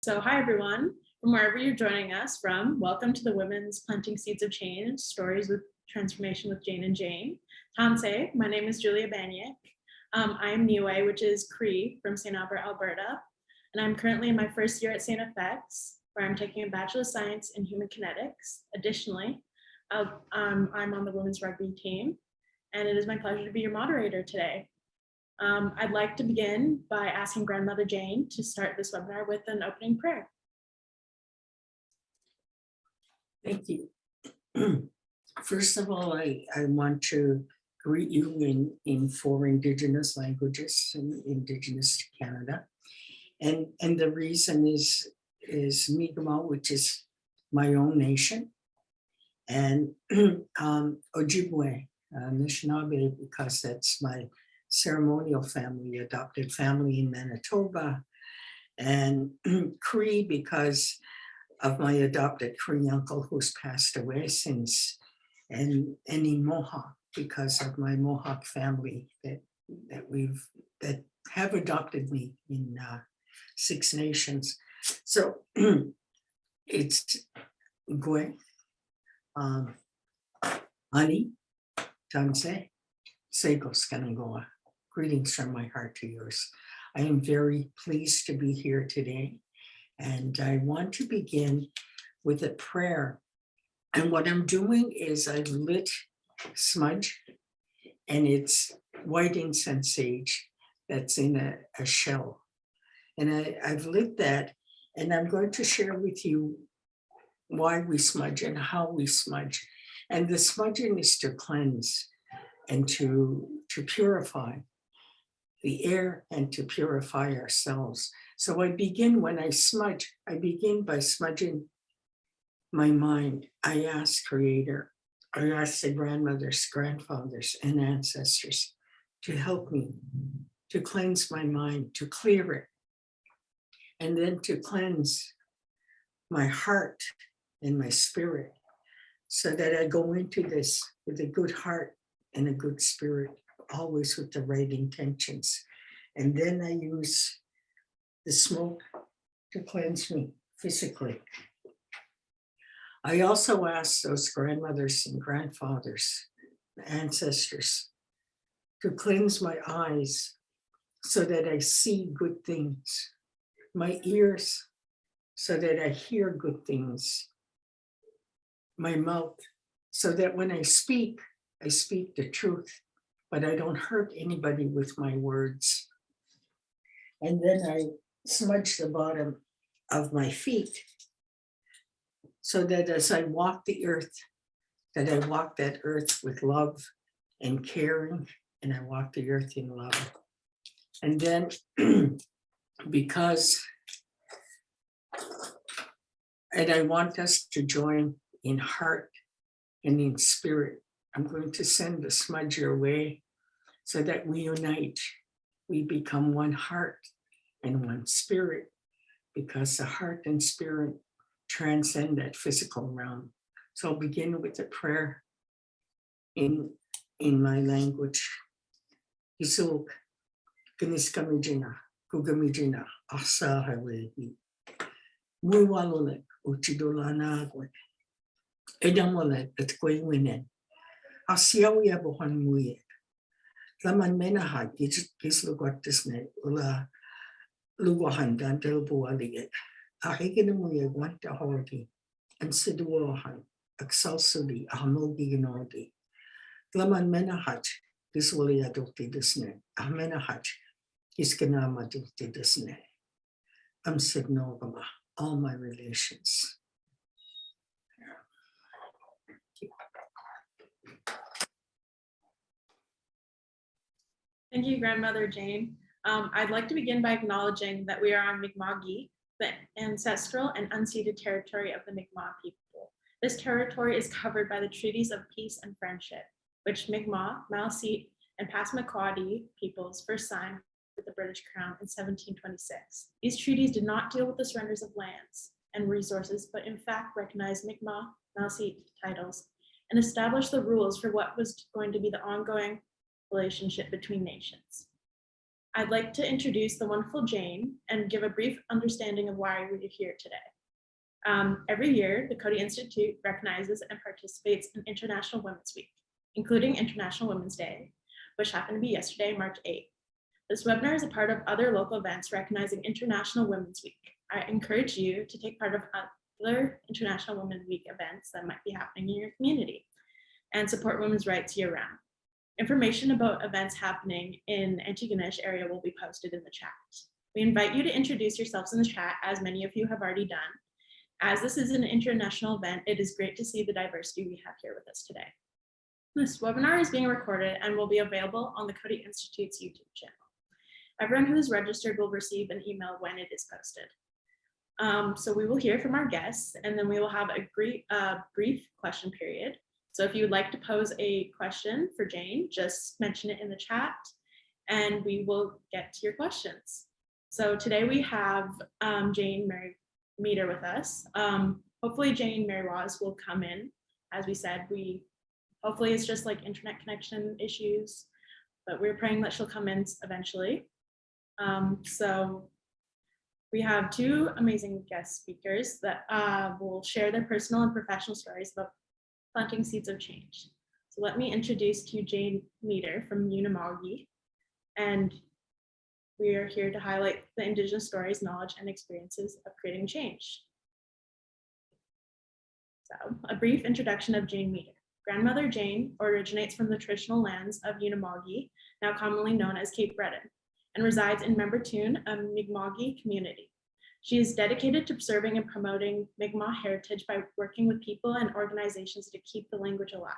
So hi, everyone. From wherever you're joining us from, welcome to the Women's Planting Seeds of Change, Stories with Transformation with Jane and Jane. Tanse, my name is Julia Banyek. Um, I am Nehiyaw, which is Cree from St. Albert, Alberta. And I'm currently in my first year at St. FX, where I'm taking a Bachelor of Science in Human Kinetics. Additionally, um, I'm on the women's rugby team, and it is my pleasure to be your moderator today. Um, I'd like to begin by asking Grandmother Jane to start this webinar with an opening prayer. Thank you. First of all, I, I want to greet you in, in four indigenous languages and indigenous to Canada. And, and the reason is, is Mi'kmaq, which is my own nation, and um, Ojibwe, uh, Anishinaabe, because that's my ceremonial family, adopted family in Manitoba, and Cree because of my adopted Cree uncle who's passed away since, and, and in Mohawk because of my Mohawk family that, that we've, that have adopted me in uh, Six Nations. So it's Gwe, um, Ani, Tanse, Seikos Kanagawa. Greetings from my heart to yours. I am very pleased to be here today. And I want to begin with a prayer. And what I'm doing is I've lit smudge and it's white incense sage that's in a, a shell. And I, I've lit that and I'm going to share with you why we smudge and how we smudge. And the smudging is to cleanse and to, to purify the air and to purify ourselves. So I begin when I smudge, I begin by smudging my mind. I ask creator, I ask the grandmothers, grandfathers and ancestors to help me, to cleanse my mind, to clear it, and then to cleanse my heart and my spirit so that I go into this with a good heart and a good spirit always with the right intentions. And then I use the smoke to cleanse me physically. I also ask those grandmothers and grandfathers, ancestors, to cleanse my eyes so that I see good things, my ears so that I hear good things, my mouth so that when I speak, I speak the truth but I don't hurt anybody with my words. And then I smudge the bottom of my feet so that as I walk the earth, that I walk that earth with love and caring, and I walk the earth in love. And then because, and I want us to join in heart and in spirit I'm going to send the smudge your way so that we unite. We become one heart and one spirit because the heart and spirit transcend that physical realm. So I'll begin with a prayer in, in my language. Isuk, Kamiskamijina, Kugamijina, Asa Hawehi. Muwalolek, Uchidolana, Edamolek, at Kwewinen asiawi ya bohan muye. Laman mena ha gis gis lugot disne ula lugohan dan del bualige. Ahigin muye wanta horgi and siduohan excelsuli ahamogi ginodi. Laman mena hach gis wuli adulti disne. Ahmena hach gis ganama adulti disne. Am signogama all my relations. Thank you, Grandmother Jane. Um, I'd like to begin by acknowledging that we are on Mi'kma'ki, the ancestral and unceded territory of the Mi'kmaq people. This territory is covered by the treaties of peace and friendship, which Mi'kmaq, Maliseet, and Passamaquoddy peoples first signed with the British Crown in 1726. These treaties did not deal with the surrenders of lands and resources, but in fact recognized Mi'kmaq, Maliseet titles and establish the rules for what was going to be the ongoing relationship between nations. I'd like to introduce the wonderful Jane and give a brief understanding of why we're here today. Um, every year, the Coady Institute recognizes and participates in International Women's Week, including International Women's Day, which happened to be yesterday, March 8th. This webinar is a part of other local events recognizing International Women's Week. I encourage you to take part of other International Women's Week events that might be happening in your community and support women's rights year round. Information about events happening in Antigonish area will be posted in the chat. We invite you to introduce yourselves in the chat as many of you have already done. As this is an international event, it is great to see the diversity we have here with us today. This webinar is being recorded and will be available on the Coady Institute's YouTube channel. Everyone who is registered will receive an email when it is posted. Um, so we will hear from our guests and then we will have a brief, uh, brief question period. So if you would like to pose a question for Jane, just mention it in the chat and we will get to your questions. So today we have um, Jane Mary Meader with us. Um, hopefully Jane Meriwas will come in. As we said, we hopefully it's just like internet connection issues, but we're praying that she'll come in eventually. Um, so we have two amazing guest speakers that uh, will share their personal and professional stories about planting seeds of change. So let me introduce to you Jane Meader from Unama'ki. And we are here to highlight the Indigenous stories, knowledge, and experiences of creating change. So a brief introduction of Jane Meader. Grandmother Jane originates from the traditional lands of Unama'ki, now commonly known as Cape Breton, and resides in Membertou, a Mi'kmaq community. She is dedicated to preserving and promoting Mi'kmaq heritage by working with people and organizations to keep the language alive,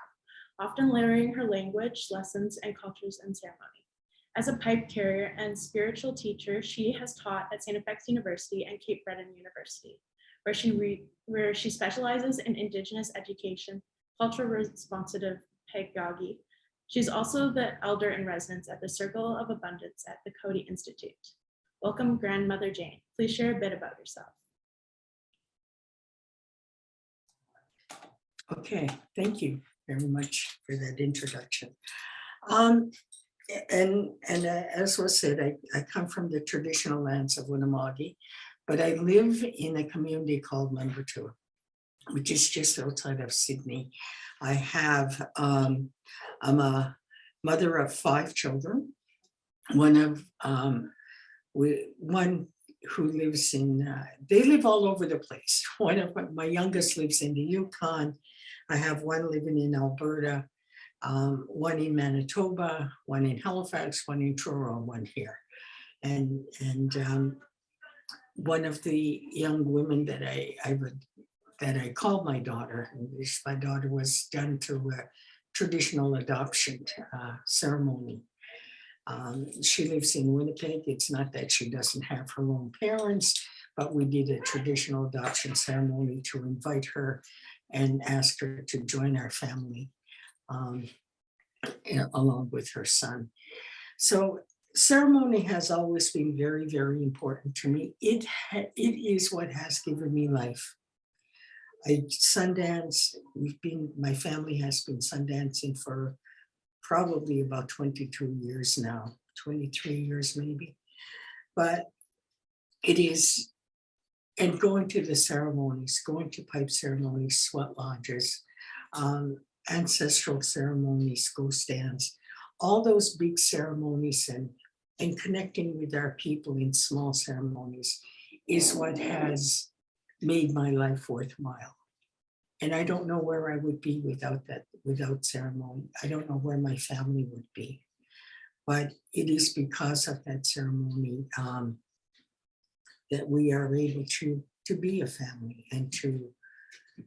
often layering her language, lessons, and cultures and ceremony. As a pipe carrier and spiritual teacher, she has taught at St. FX University and Cape Breton University, where she, where she specializes in Indigenous education, cultural responsive pedagogy. She's also the elder in residence at the Circle of Abundance at the Coady Institute. Welcome, Grandmother Jane. Please share a bit about yourself. Okay, thank you very much for that introduction. Um, and and uh, as was said, I, I come from the traditional lands of Unama'ki, but I live in a community called Membertou, which is just outside of Sydney. I have, um, I'm a mother of five children. One of, um, we, one who lives in, uh, they live all over the place. One of my, youngest lives in the Yukon. I have one living in Alberta, um, one in Manitoba, one in Halifax, one in Truro, one here. And, and um, one of the young women that I, I would, that I called my daughter, my daughter was done through a traditional adoption uh, ceremony. Um, she lives in Winnipeg. It's not that she doesn't have her own parents, but we did a traditional adoption ceremony to invite her and ask her to join our family um, along with her son. So ceremony has always been very, very important to me. It, it is what has given me life. I Sundance, we've been, my family has been Sundancing for probably about 22 years now, 23 years maybe. But it is, and going to the ceremonies, going to pipe ceremonies, sweat lodges, um, ancestral ceremonies, go stands, all those big ceremonies and, and connecting with our people in small ceremonies is what has made my life worthwhile. And I don't know where I would be without that, without ceremony. I don't know where my family would be. But it is because of that ceremony um, that we are able to, to be a family and to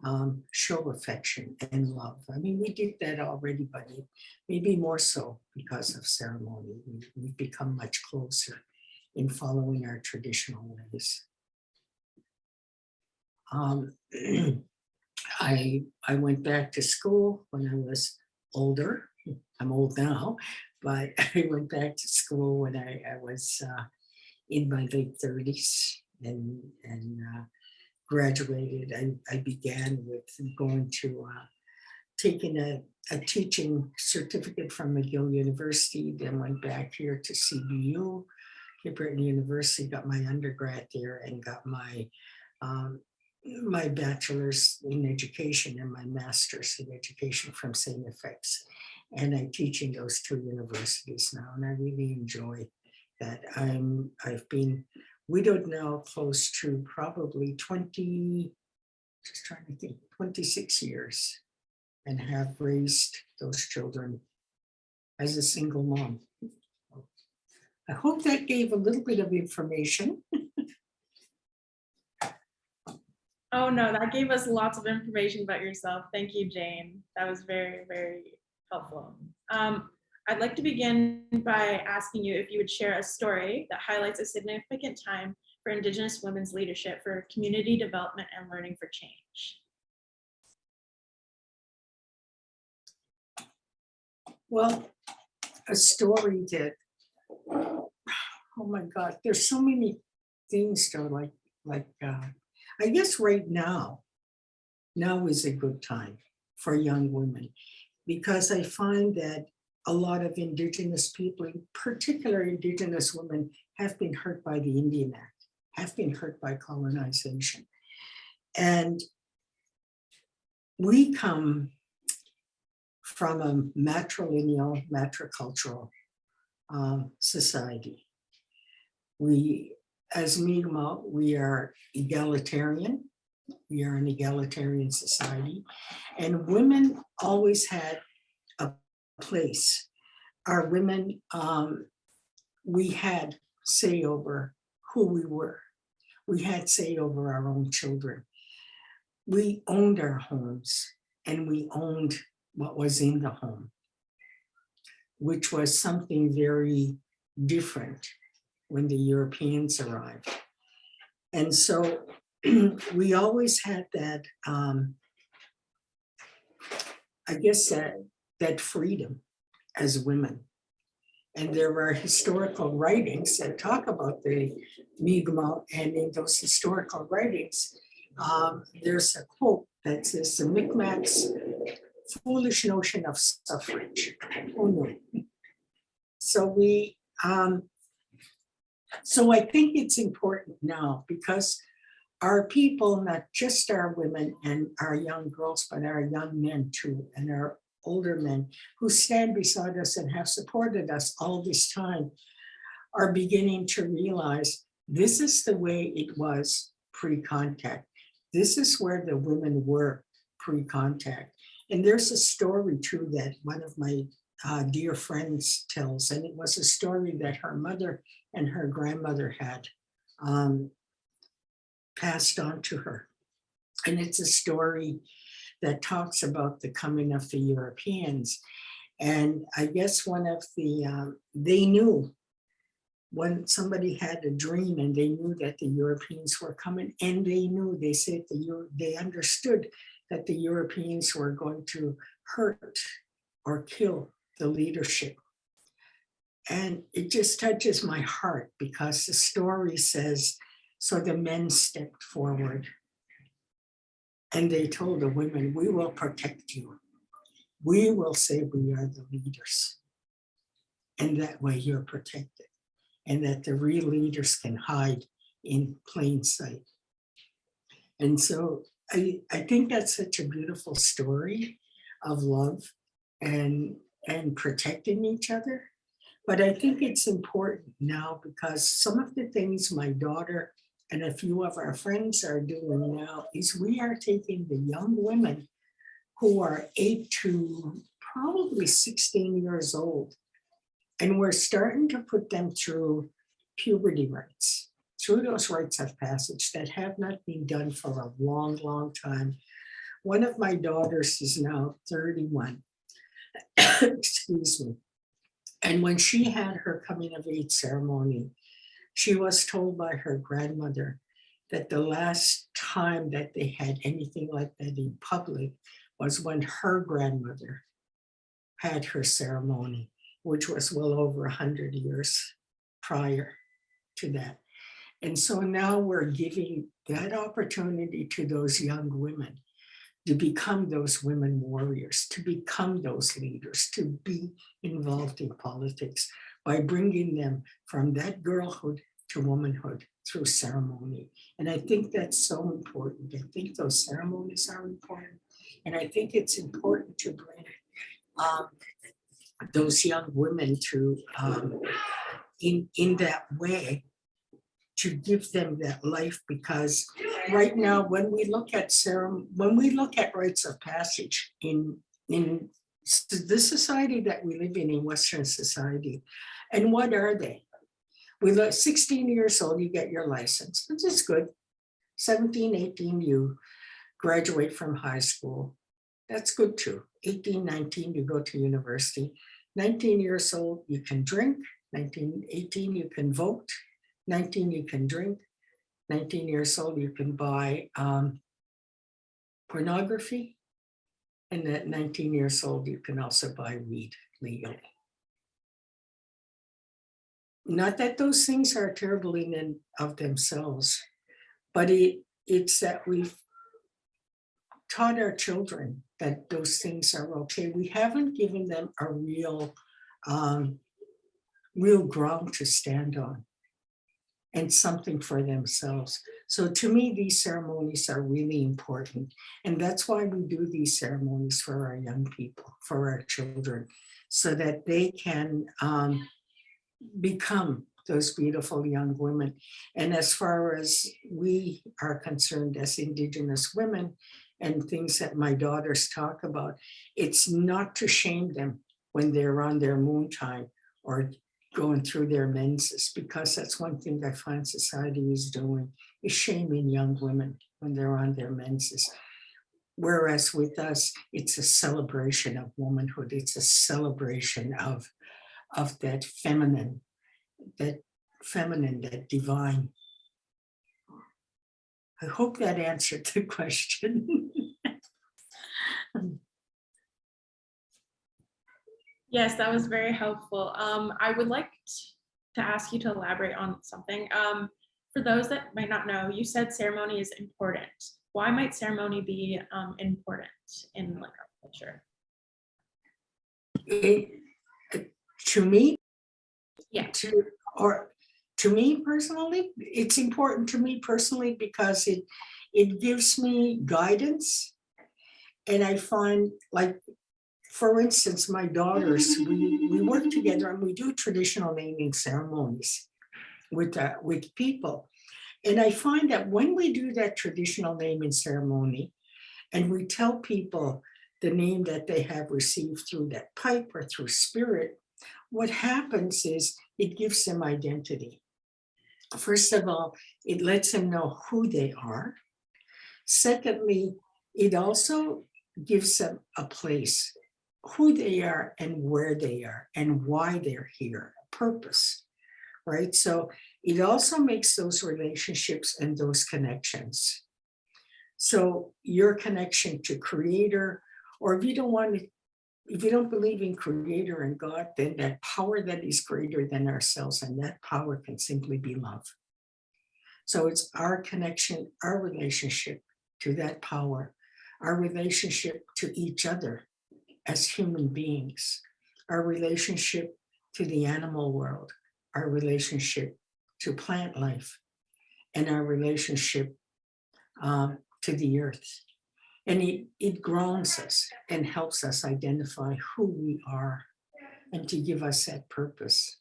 um, show affection and love. I mean, we did that already, but maybe more so because of ceremony. We've become much closer in following our traditional ways. Um, I, I went back to school when I was older. I'm old now, but I went back to school when I, I was uh, in my late thirties and, and uh, graduated. I, I began with going to uh, taken a, a teaching certificate from McGill University, then went back here to CBU. Cape Breton University, got my undergrad there and got my, um, my bachelor's in education and my master's in education from St. FX. And I teach in those two universities now, and I really enjoy that. I'm, I've been widowed now close to probably 20, just trying to think, 26 years and have raised those children as a single mom. I hope that gave a little bit of information. Oh, no, that gave us lots of information about yourself. Thank you, Jane. That was very, very helpful. Um, I'd like to begin by asking you if you would share a story that highlights a significant time for Indigenous women's leadership for community development and learning for change. Well, a story that, oh my God, there's so many things though, like, like, uh, I guess right now, now is a good time for young women. Because I find that a lot of indigenous people, in particular indigenous women, have been hurt by the Indian Act, have been hurt by colonization. And we come from a matrilineal, matricultural um, society. We, as Mi'kmaq, we are egalitarian. We are an egalitarian society. And women always had a place. Our women, um, we had say over who we were. We had say over our own children. We owned our homes and we owned what was in the home, which was something very different when the Europeans arrived. And so we always had that, um, I guess that, that freedom as women. And there are historical writings that talk about the Mi'kmaq, and in those historical writings, um, there's a quote that says the Mi'kmaq's foolish notion of suffrage. Oh no. So we, um, so I think it's important now because our people, not just our women and our young girls, but our young men too, and our older men who stand beside us and have supported us all this time are beginning to realize this is the way it was pre-contact. This is where the women were pre-contact. And there's a story too that one of my uh, dear friends tells, and it was a story that her mother and her grandmother had um, passed on to her. And it's a story that talks about the coming of the Europeans. And I guess one of the, um, they knew when somebody had a dream and they knew that the Europeans were coming and they knew, they said the, Euro- they understood that the Europeans were going to hurt or kill the leadership. And it just touches my heart because the story says, so the men stepped forward and they told the women, we will protect you. We will say we are the leaders. And that way you're protected. And that the real leaders can hide in plain sight. And so I, I think that's such a beautiful story of love and, and protecting each other. But I think it's important now because some of the things my daughter and a few of our friends are doing now is we are taking the young women who are eight to probably 16 years old. And we're starting to put them through puberty rites, through those rites of passage that have not been done for a long, long time. One of my daughters is now 31. Excuse me. And when she had her coming of age ceremony, she was told by her grandmother that the last time that they had anything like that in public was when her grandmother had her ceremony, which was well over a hundred years prior to that. And so now we're giving that opportunity to those young women to become those women warriors, to become those leaders, to be involved in politics by bringing them from that girlhood to womanhood through ceremony. And I think that's so important. I think those ceremonies are important. And I think it's important to bring um, those young women to um, in in that way to give them that life because right now when we look at ceremony when we look at rites of passage in in the society that we live in in western society and what are they? We look 16 years old you get your license which is good. 17 18 you graduate from high school that's good too. 18 19 you go to university. 19 years old you can drink. 19 18 you can vote 19 you can drink. 19 years old you can buy um, pornography. And at 19 years old you can also buy weed legally. Not that those things are terrible in and of themselves but it it's that we've taught our children that those things are okay. We haven't given them a real, um, real ground to stand on and something for themselves. So to me, these ceremonies are really important. And that's why we do these ceremonies for our young people, for our children, so that they can um, become those beautiful young women. And as far as we are concerned as Indigenous women, and things that my daughters talk about, it's not to shame them when they're on their moon time or going through their menses, because that's one thing I find society is doing, is shaming young women when they're on their menses. Whereas with us, it's a celebration of womanhood. It's a celebration of, of that feminine, that feminine, that divine. I hope that answered the question. Yes, that was very helpful. Um, I would like to ask you to elaborate on something. Um, for those that might not know, you said ceremony is important. Why might ceremony be um, important in like our culture? It, to me, Yeah. to, or to me personally, it's important to me personally because it, it gives me guidance. And I find like, for instance, my daughters, we, we work together and we do traditional naming ceremonies with, uh, with people. And I find that when we do that traditional naming ceremony and we tell people the name that they have received through that pipe or through spirit, what happens is it gives them identity. First of all, it lets them know who they are. Secondly, it also gives them a place, who they are and where they are and why they're here, purpose, right? So it also makes those relationships and those connections. So your connection to creator, or if you don't want to, if you don't believe in creator and God, then that power that is greater than ourselves and that power can simply be love. So it's our connection, our relationship to that power, our relationship to each other as human beings, our relationship to the animal world, our relationship to plant life, and our relationship um, to the earth. And it, it grounds us and helps us identify who we are and to give us that purpose.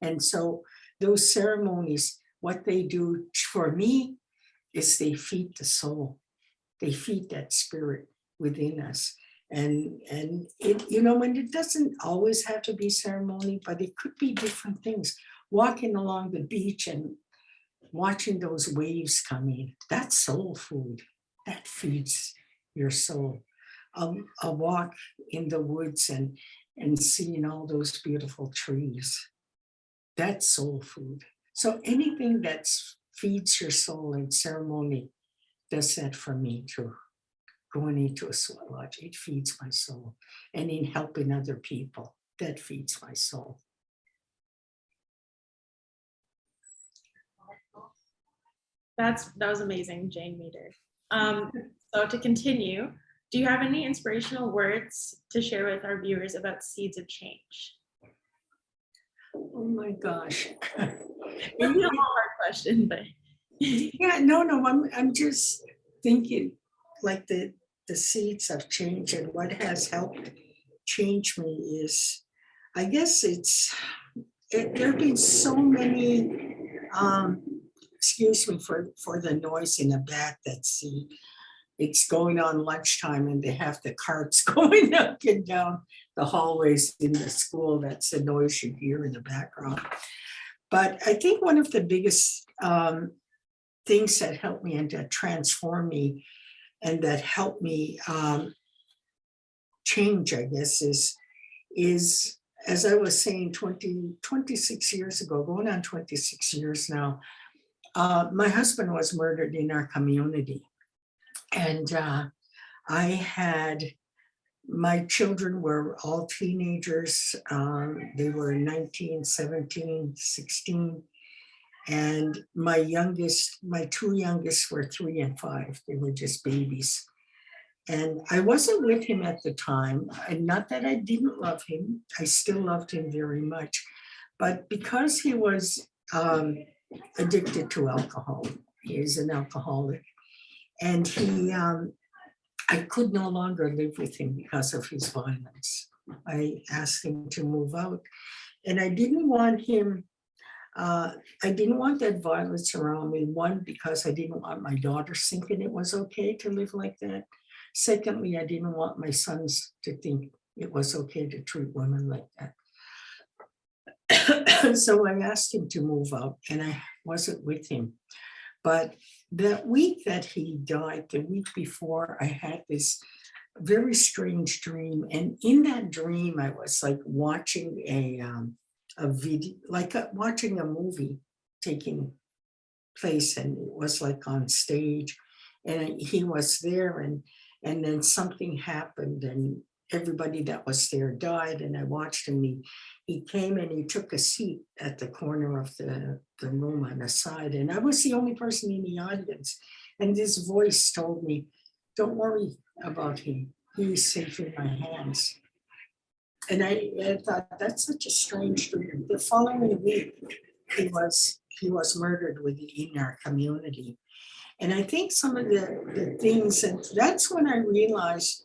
And so those ceremonies, what they do for me is they feed the soul. They feed that spirit within us. And, and it, you know, and it doesn't always have to be ceremony, but it could be different things. Walking along the beach and watching those waves come in, that's soul food that feeds your soul. A, a walk in the woods and, and seeing all those beautiful trees, that's soul food. So anything that feeds your soul in ceremony does that for me too. Going into a sweat lodge, it feeds my soul. And in helping other people, that feeds my soul. That's that was amazing, Jane Meader. Um, so to continue, do you have any inspirational words to share with our viewers about seeds of change? Oh my gosh. Maybe a hard question, but Yeah, no, no, I'm, I'm just thinking like the, the seeds of change and what has helped change me is, I guess it's, it, there've been so many, um, excuse me for, for the noise in the back that's the, it's going on lunchtime and they have the carts going up and down the hallways in the school. That's the noise you hear in the background. But I think one of the biggest, um, things that helped me and that transformed me and that helped me um, change, I guess, is, is, as I was saying, 20, 26 years ago, going on 26 years now, uh, my husband was murdered in our community. And uh, I had, my children were all teenagers. Um, they were 19, 17, 16. And my youngest, my two youngest were three and five. They were just babies. And I wasn't with him at the time. And not that I didn't love him. I still loved him very much. But because he was um, addicted to alcohol, he is an alcoholic. And he, um, I could no longer live with him because of his violence. I asked him to move out. And I didn't want him uh, I didn't want that violence around me. One, because I didn't want my daughters thinking it was okay to live like that. Secondly, I didn't want my sons to think it was okay to treat women like that. so I asked him to move out and I wasn't with him. But that week that he died, the week before, I had this very strange dream. And in that dream, I was like watching a, um, a video, like a, watching a movie taking place and it was like on stage and he was there and and then something happened and everybody that was there died and I watched him. He, he came and he took a seat at the corner of the, the room on the side and I was the only person in the audience. And this voice told me, don't worry about him. He's safe in my hands. And I, I thought that's such a strange dream. The following week, he was he was murdered within our community. And I think some of the, the things, and that's when I realized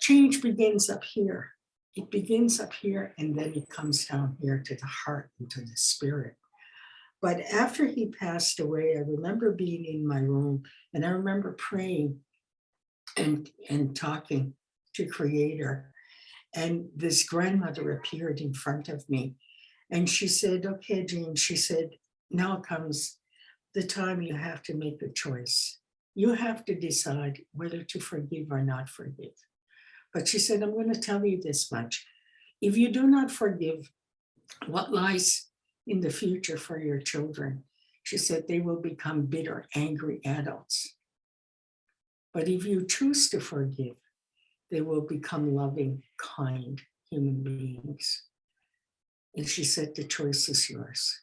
change begins up here. It begins up here and then it comes down here to the heart and to the spirit. But after he passed away, I remember being in my room and I remember praying and, and talking to creator. And this grandmother appeared in front of me and she said, okay, Jane, she said, now comes the time you have to make a choice. You have to decide whether to forgive or not forgive. But she said, I'm going to tell you this much. If you do not forgive, what lies in the future for your children? She said, they will become bitter, angry adults. But if you choose to forgive, they will become loving, kind human beings. And she said, the choice is yours.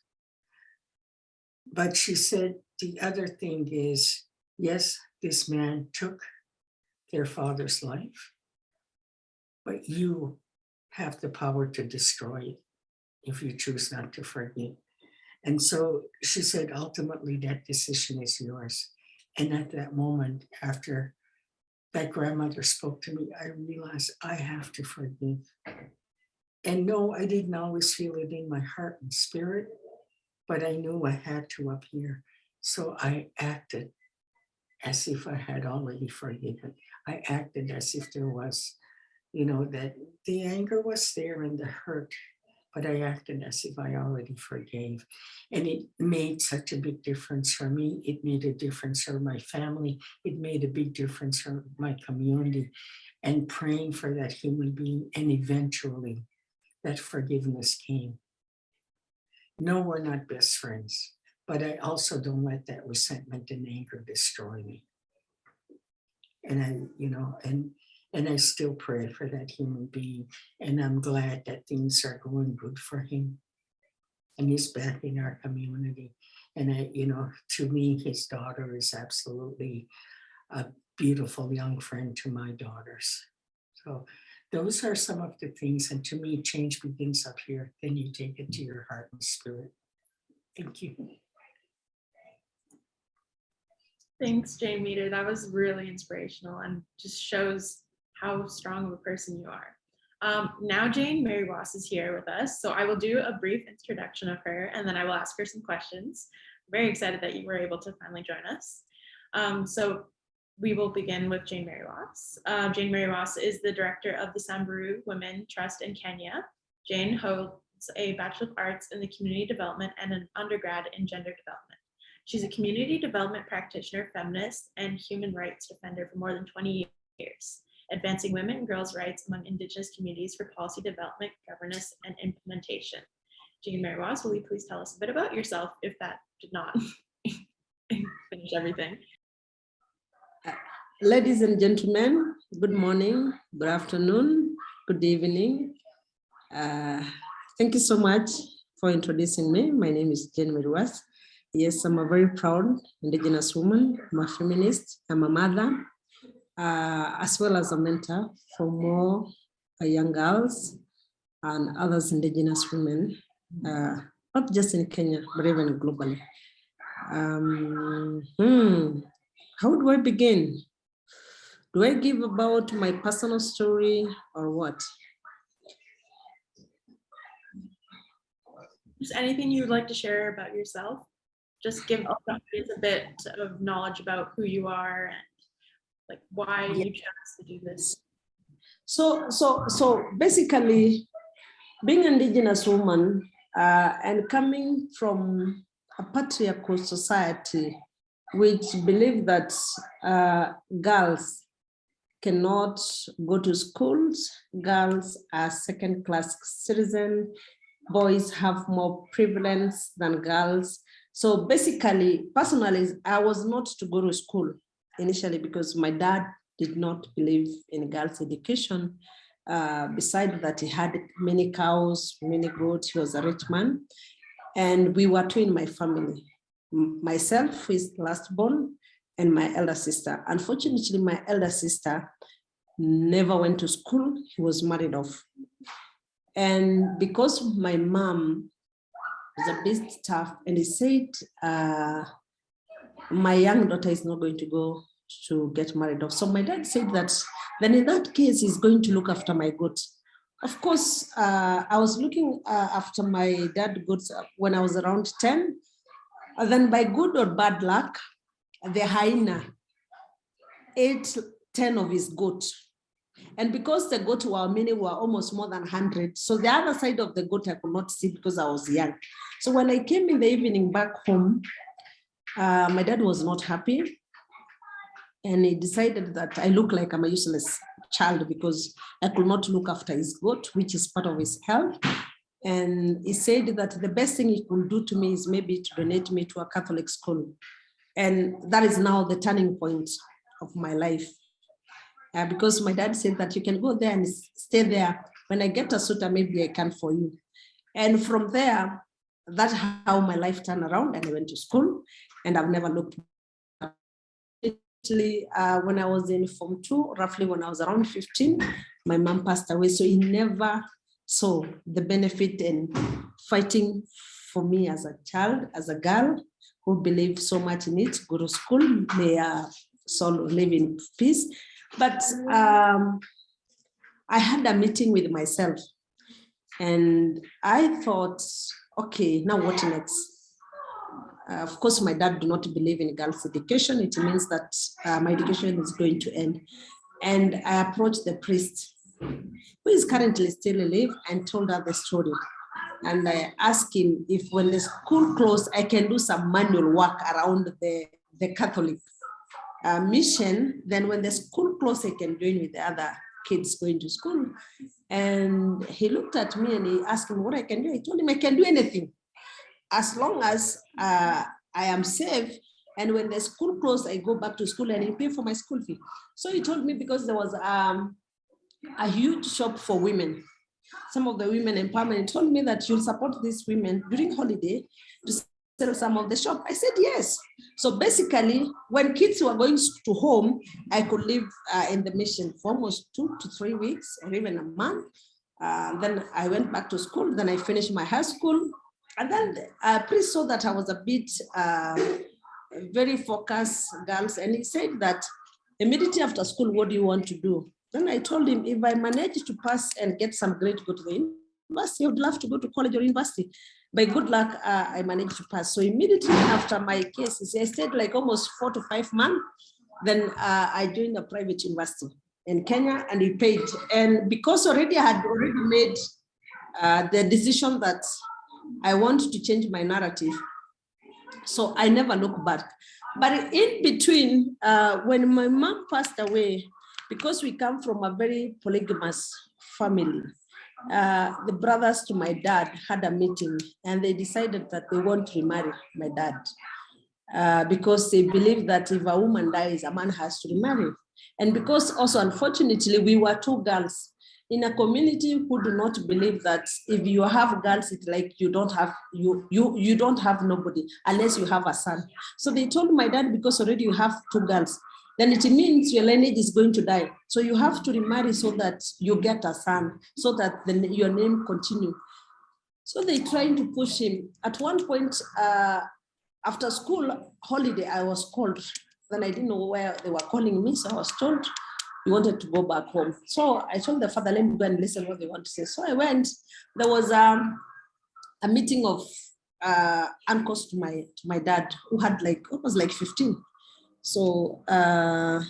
But she said, the other thing is, yes, this man took their father's life, but you have the power to destroy it if you choose not to forgive. And so she said, ultimately, that decision is yours. And at that moment, after that grandmother spoke to me, I realized I have to forgive. And no, I didn't always feel it in my heart and spirit, but I knew I had to up here. So I acted as if I had already forgiven. I acted as if there was, you know, that the anger was there and the hurt, but I acted as if I already forgave. And it made such a big difference for me. It made a difference for my family. It made a big difference for my community and praying for that human being. And eventually that forgiveness came. No, we're not best friends, but I also don't let that resentment and anger destroy me. And I, you know, and and I still pray for that human being. And I'm glad that things are going good for him. and he's back in our community. And I, you know, to me, his daughter is absolutely a beautiful young friend to my daughters. So those are some of the things, and to me, change begins up here, then you take it to your heart and spirit. Thank you. Thanks, Jane Meader. That was really inspirational and just shows how strong of a person you are. Um, now Jane Meriwas is here with us, so I will do a brief introduction of her and then I will ask her some questions. Very excited that you were able to finally join us. Um, so we will begin with Jane Meriwas. Uh, Jane Meriwas is the director of the Samburu Women Trust in Kenya. Jane holds a Bachelor of Arts in the Community Development and an undergrad in Gender Development. She's a community development practitioner, feminist, and human rights defender for more than 20 years, advancing women and girls' rights among Indigenous communities for policy development, governance, and implementation. Jane Meriwas, will you please tell us a bit about yourself if that did not finish everything? Ladies and gentlemen, good morning, good afternoon, good evening. Uh, thank you so much for introducing me. My name is Jane Meriwas. Yes, I'm a very proud Indigenous woman. I'm a feminist. I'm a mother, uh, as well as a mentor for more uh, young girls and others Indigenous women, uh, not just in Kenya, but even globally. Um, hmm, how do I begin? Do I give about my personal story or what? Just anything you would like to share about yourself? Just give a bit of knowledge about who you are like why you chose to do this. So, so, so basically, being an indigenous woman uh, and coming from a patriarchal society, which believe that uh, girls cannot go to schools, girls are second-class citizen, boys have more privilege than girls. So basically, personally, I was not to go to school initially because my dad did not believe in girls' education. Uh, besides that, he had many cows, many goats, he was a rich man. And we were two in my family. Myself, is last born, and my elder sister. Unfortunately, my elder sister never went to school. He was married off. And because my mom was a bit tough, and he said, uh, my young daughter is not going to go to get married off. So my dad said that, then in that case, he's going to look after my goat. Of course, uh, I was looking uh, after my dad goats uh, when I was around 10. And then by good or bad luck, the hyena ate 10 of his goat. And because the goat were many were almost more than 100, so the other side of the goat I could not see because I was young. So when I came in the evening back home, uh, my dad was not happy. And he decided that I look like I'm a useless child because I could not look after his goat, which is part of his health. And he said that the best thing he could do to me is maybe to donate me to a Catholic school. And that is now the turning point of my life. Uh, because my dad said that you can go there and stay there. When I get a suitor, maybe I can for you. And from there, that's how my life turned around and I went to school and I've never looked uh, when I was in Form 2, roughly when I was around 15, my mom passed away. So he never saw the benefit in fighting for me as a child, as a girl who believed so much in it, go to school, may uh, soul live in peace. But um, I had a meeting with myself and I thought, okay, now what next? Uh, of course, my dad do not believe in girls' education. It means that uh, my education is going to end. And I approached the priest, who is currently still alive, and told her the story. And I asked him if when the school closed, I can do some manual work around the, the Catholic uh, mission. Then when the school closed, I can join with the other kids going to school. And he looked at me and he asked me what I can do. I told him I can do anything as long as uh, I am safe. And when the school closed, I go back to school and he pay for my school fee. So he told me because there was um, a huge shop for women some of the women empowerment, told me that you'll support these women during holiday to sell some of the shop. I said, yes. So basically, when kids were going to home, I could live uh, in the mission for almost two to three weeks or even a month. Uh, then I went back to school, then I finished my high school. And then uh, priest saw that I was a bit uh, very focused girls. And he said that immediately after school, what do you want to do? Then I told him, if I manage to pass and get some grade to go to the university, I would love to go to college or university. By good luck, uh, I managed to pass. So immediately after my case, I stayed like almost four to five months. Then uh, I joined a private university in Kenya and we paid. And because already I had already made uh, the decision that I want to change my narrative, so I never look back. But in between, uh, when my mom passed away, because we come from a very polygamous family, uh, the brothers to my dad had a meeting and they decided that they want to remarry my dad uh, because they believe that if a woman dies, a man has to remarry. And because also, unfortunately, we were two girls in a community who do not believe that if you have girls, it's like you don't have you you you don't have nobody unless you have a son. So they told my dad because already you have two girls, then it means your lineage is going to die. So you have to remarry so that you get a son, so that the, your name continue. So they trying to push him. At one point, uh, after school holiday, I was called. Then I didn't know where they were calling me, so I was told we wanted to go back home. So I told the father, let me go and listen what they want to say. So I went. There was um, a meeting of uh, uncles to my to my dad who had like almost like 15 so uh,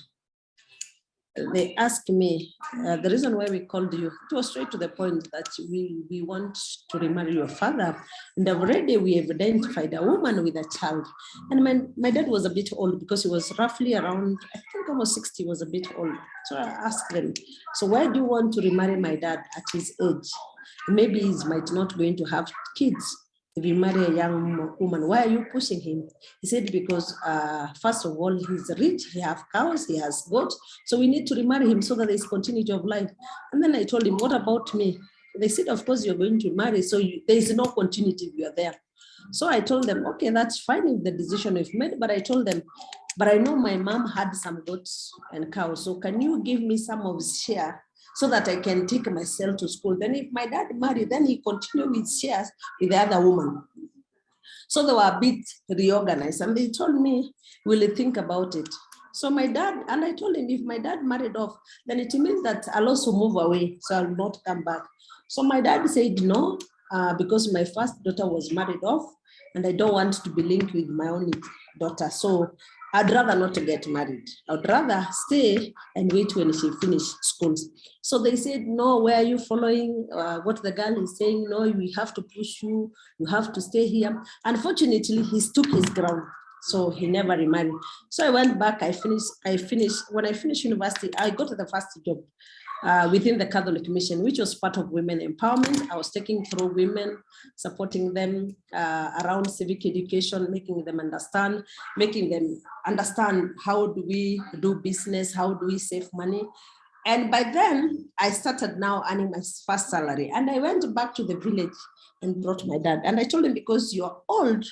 they asked me, uh, the reason why we called you, it was straight to the point that we, we want to remarry your father. And already we have identified a woman with a child. And my, my dad was a bit old because he was roughly around, I think almost 60 was a bit old. So I asked them, so why do you want to remarry my dad at his age? Maybe he might not going to have kids if you marry a young woman, why are you pushing him? He said, because uh, first of all, he's rich, he has cows, he has goats, so we need to remarry him so that there's continuity of life. And then I told him, what about me? They said, of course, you're going to marry, so you, there is no continuity if you're there. So I told them, okay, that's fine if the decision we've made, but I told them, but I know my mom had some goats and cows, so can you give me some of share so that I can take myself to school. Then if my dad married, then he continued with shares with the other woman. So they were a bit reorganized and they told me, will you think about it? So my dad, and I told him, if my dad married off, then it means that I'll also move away, so I'll not come back. So my dad said no, uh, because my first daughter was married off, and I don't want to be linked with my only daughter. So I'd rather not get married. I'd rather stay and wait when she finish schools. So they said, no, where are you following uh, what the girl is saying? No, we have to push you. You have to stay here. Unfortunately, he took his ground. So he never remarried. So I went back, I finished, I finished, when I finished university, I got the first job uh, within the Catholic Mission, which was part of women empowerment. I was taking through women, supporting them uh, around civic education, making them understand, making them understand how do we do business, how do we save money. And by then, I started now earning my first salary. And I went back to the village and brought my dad. And I told him, because you're old,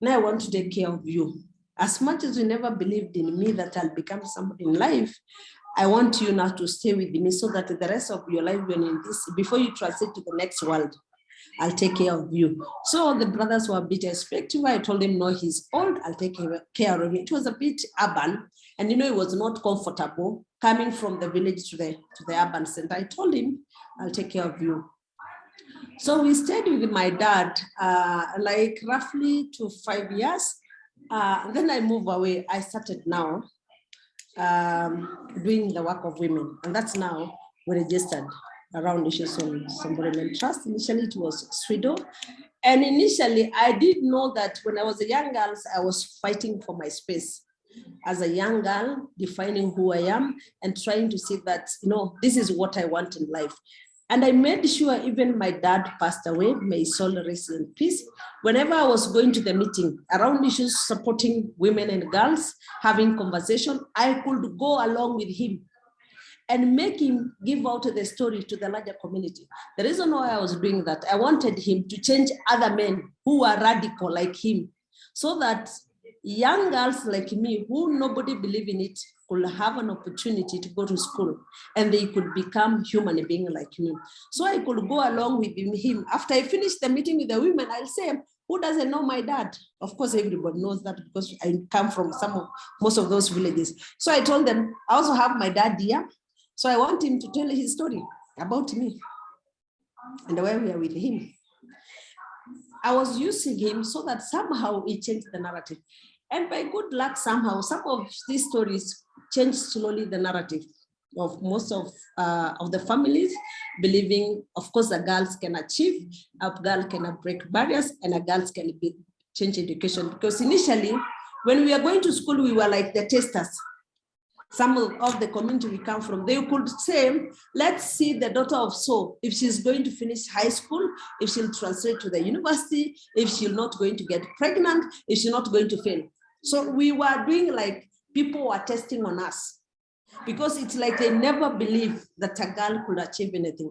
now I want to take care of you. As much as you never believed in me that I'll become somebody in life, I want you now to stay with me so that the rest of your life, when in this, before you transit to the next world, I'll take care of you. So the brothers were a bit respectful. I told him, no, he's old, I'll take care of him. It was a bit urban, and you know, it was not comfortable coming from the village to the, to the urban center. I told him, I'll take care of you. So we stayed with my dad, uh, like roughly to five years. Uh, then I moved away. I started now um, doing the work of women. And that's now we registered around issues on Samburu Women Trust. Initially it was SWIDO. And initially I did know that when I was a young girl, I was fighting for my space as a young girl, defining who I am and trying to see that, you know, this is what I want in life. And I made sure even my dad passed away, may soul rest in peace. Whenever I was going to the meeting around issues supporting women and girls, having conversation, I could go along with him. and make him give out the story to the larger community. The reason why I was doing that, I wanted him to change other men who are radical like him, so that young girls like me, who nobody believe in it, could have an opportunity to go to school and they could become human being like me. So I could go along with him. After I finish the meeting with the women, I'll say, who doesn't know my dad? Of course, everybody knows that because I come from some of most of those villages. So I told them, I also have my dad here. So I want him to tell his story about me and why we are with him. I was using him so that somehow he changed the narrative. And by good luck, somehow, some of these stories changed slowly the narrative of most of, uh, of the families, believing, of course, the girls can achieve, a girl can break barriers, and a girls can be, change education. Because initially, when we are going to school, we were like the testers. Some of, the community we come from, they could say, let's see the daughter of so, if she's going to finish high school, if she'll translate to the university, if she's not going to get pregnant, if she's not going to fail. So we were doing like people were testing on us because it's like they never believed that a girl could achieve anything.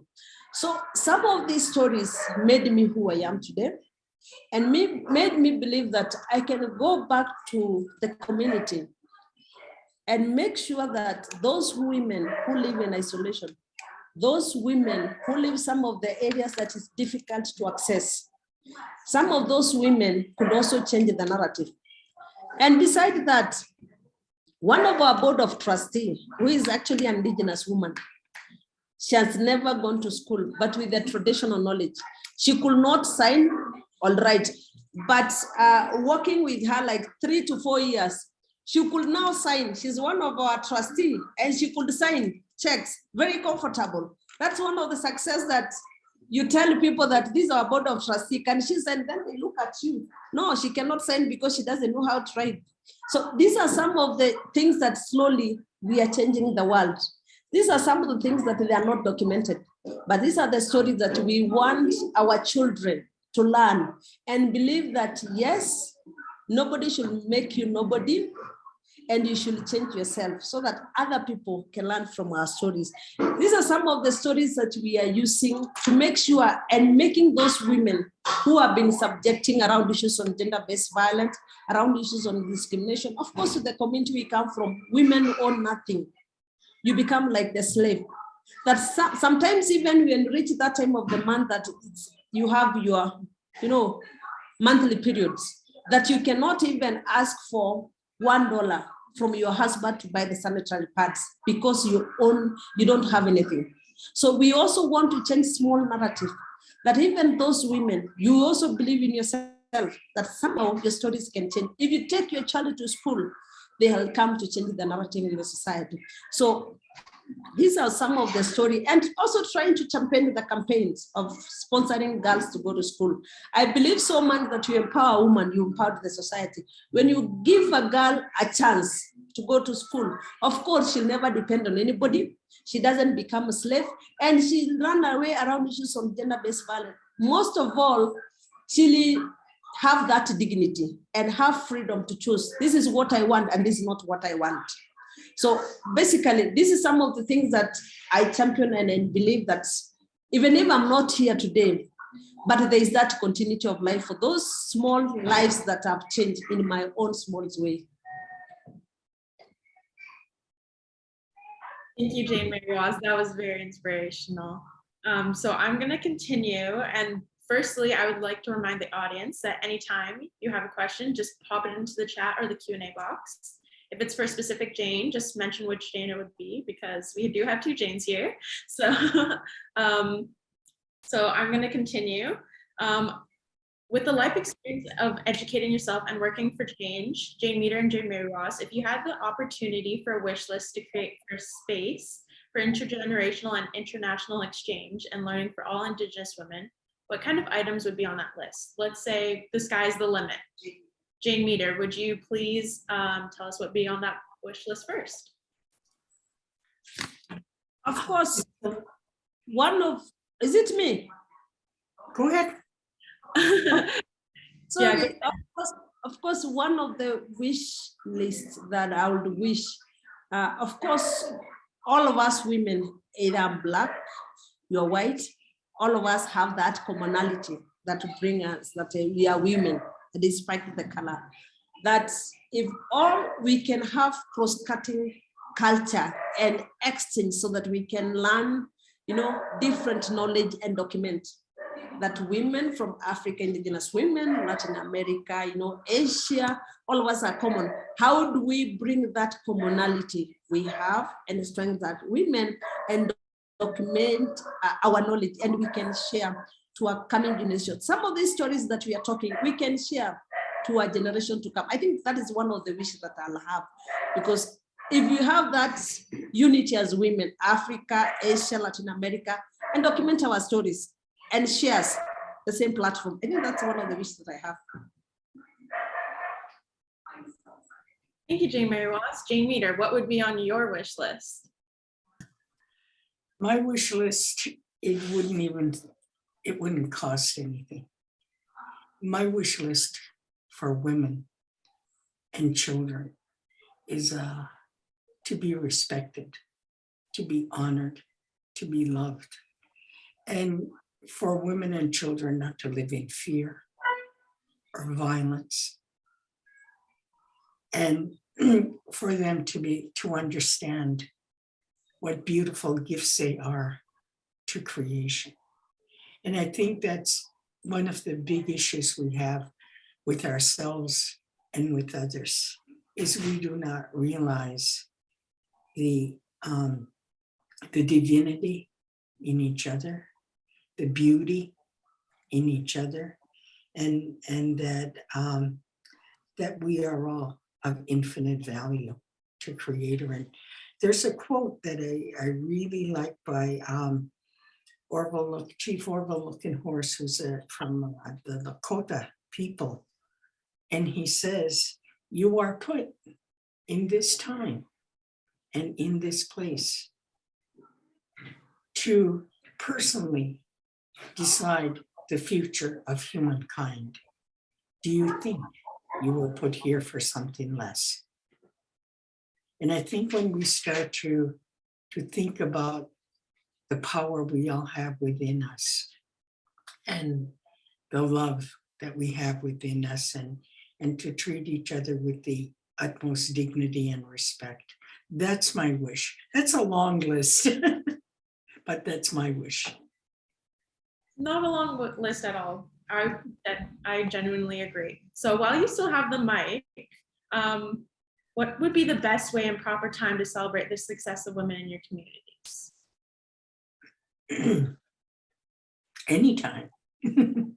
So some of these stories made me who I am today and me, made me believe that I can go back to the community and make sure that those women who live in isolation, those women who live some of the areas that is difficult to access, some of those women could also change the narrative. And beside that, one of our board of trustee, who is actually an indigenous woman, she has never gone to school, but with the traditional knowledge, she could not sign, all right, but uh, working with her like three to four years, she could now sign. She's one of our trustee and she could sign checks, very comfortable. That's one of the success that you tell people that this is our board of trustee, can she sign? Then they look at you. No, she cannot sign because she doesn't know how to write. So these are some of the things that slowly we are changing the world. These are some of the things that they are not documented, but these are the stories that we want our children to learn and believe that yes, nobody should make you nobody, and you should change yourself so that other people can learn from our stories. These are some of the stories that we are using to make sure and making those women who have been subjecting around issues on gender-based violence, around issues on discrimination. Of course, the community we come from, women own nothing. You become like the slave. That sometimes even when you reach that time of the month that you have your, you know, monthly periods, that you cannot even ask for one dollar from your husband to buy the sanitary pads because you own, you don't have anything. So we also want to change small narrative that even those women, you also believe in yourself that somehow your stories can change. If you take your child to school, they will come to change the narrative in the society. So these are some of the story and also trying to champion the campaigns of sponsoring girls to go to school. I believe so much that you empower a woman, you empower the society. When you give a girl a chance to go to school, of course, she'll never depend on anybody. She doesn't become a slave and she'll run away around issues on gender-based violence. Most of all, she'll have that dignity and have freedom to choose. This is what I want and this is not what I want. So basically, this is some of the things that I champion and, and believe that even if I'm not here today, but there is that continuity of life for those small lives that have changed in my own small way. Thank you, Jane Meriwas. That was very inspirational. Um, so I'm going to continue. And firstly, I would like to remind the audience that anytime you have a question, just pop it into the chat or the Q&A box. If it's for a specific Jane, just mention which Jane it would be because we do have two Janes here. So, um, so I'm going to continue. Um, with the life experience of educating yourself and working for change, Jane Meader and Jane Meriwas, if you had the opportunity for a wish list to create a space for intergenerational and international exchange and learning for all Indigenous women, what kind of items would be on that list? Let's say the sky's the limit. Jane Meader, would you please um, tell us what be on that wish list first? Of course, one of, is it me? Go ahead. so yeah, of, course, of course, one of the wish lists that I would wish, uh, of course, all of us women, either black, you're white, all of us have that commonality that bring us, that uh, we are women, despite the color. That if all we can have cross-cutting culture and exchange so that we can learn, you know, different knowledge and document that women from Africa, indigenous women, Latin America, you know, Asia, all of us are common. How do we bring that commonality we have and strengthen that women and document uh, our knowledge and we can share to our coming generation. Some of these stories that we are talking, we can share to our generation to come. I think that is one of the wishes that I'll have because if you have that unity as women, Africa, Asia, Latin America, and document our stories and shares the same platform. I think that's one of the wishes that I have. Thank you, Jane Meriwas. Jane Meader, what would be on your wish list? My wish list, it wouldn't even, it wouldn't cost anything. My wish list for women and children is uh, to be respected, to be honored, to be loved. And for women and children not to live in fear or violence. And for them to be, to understand what beautiful gifts they are to creation. And I think that's one of the big issues we have with ourselves and with others, is we do not realize the, um, the divinity in each other, the beauty in each other, and, and that, um, that we are all of infinite value to creator. And there's a quote that I, I really like by um, Arvol, Chief Arvol Looking Horse, who's a, from uh, the Lakota people. And he says, you are put in this time and in this place to personally decide the future of humankind. Do you think you were put here for something less? And I think when we start to, to think about the power we all have within us and the love that we have within us and, and to treat each other with the utmost dignity and respect. That's my wish. That's a long list, but that's my wish. Not a long list at all. I, I genuinely agree. So while you still have the mic, um, what would be the best way and proper time to celebrate the success of women in your communities? anytime.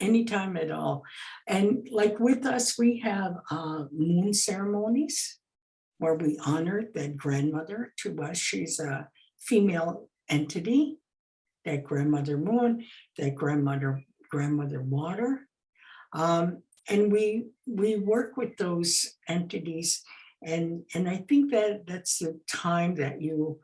anytime at all. And like with us, we have uh, moon ceremonies where we honor that grandmother to us. She's a female entity, that grandmother moon, that grandmother, grandmother water. Um, and we we work with those entities and and I think that that's the time that you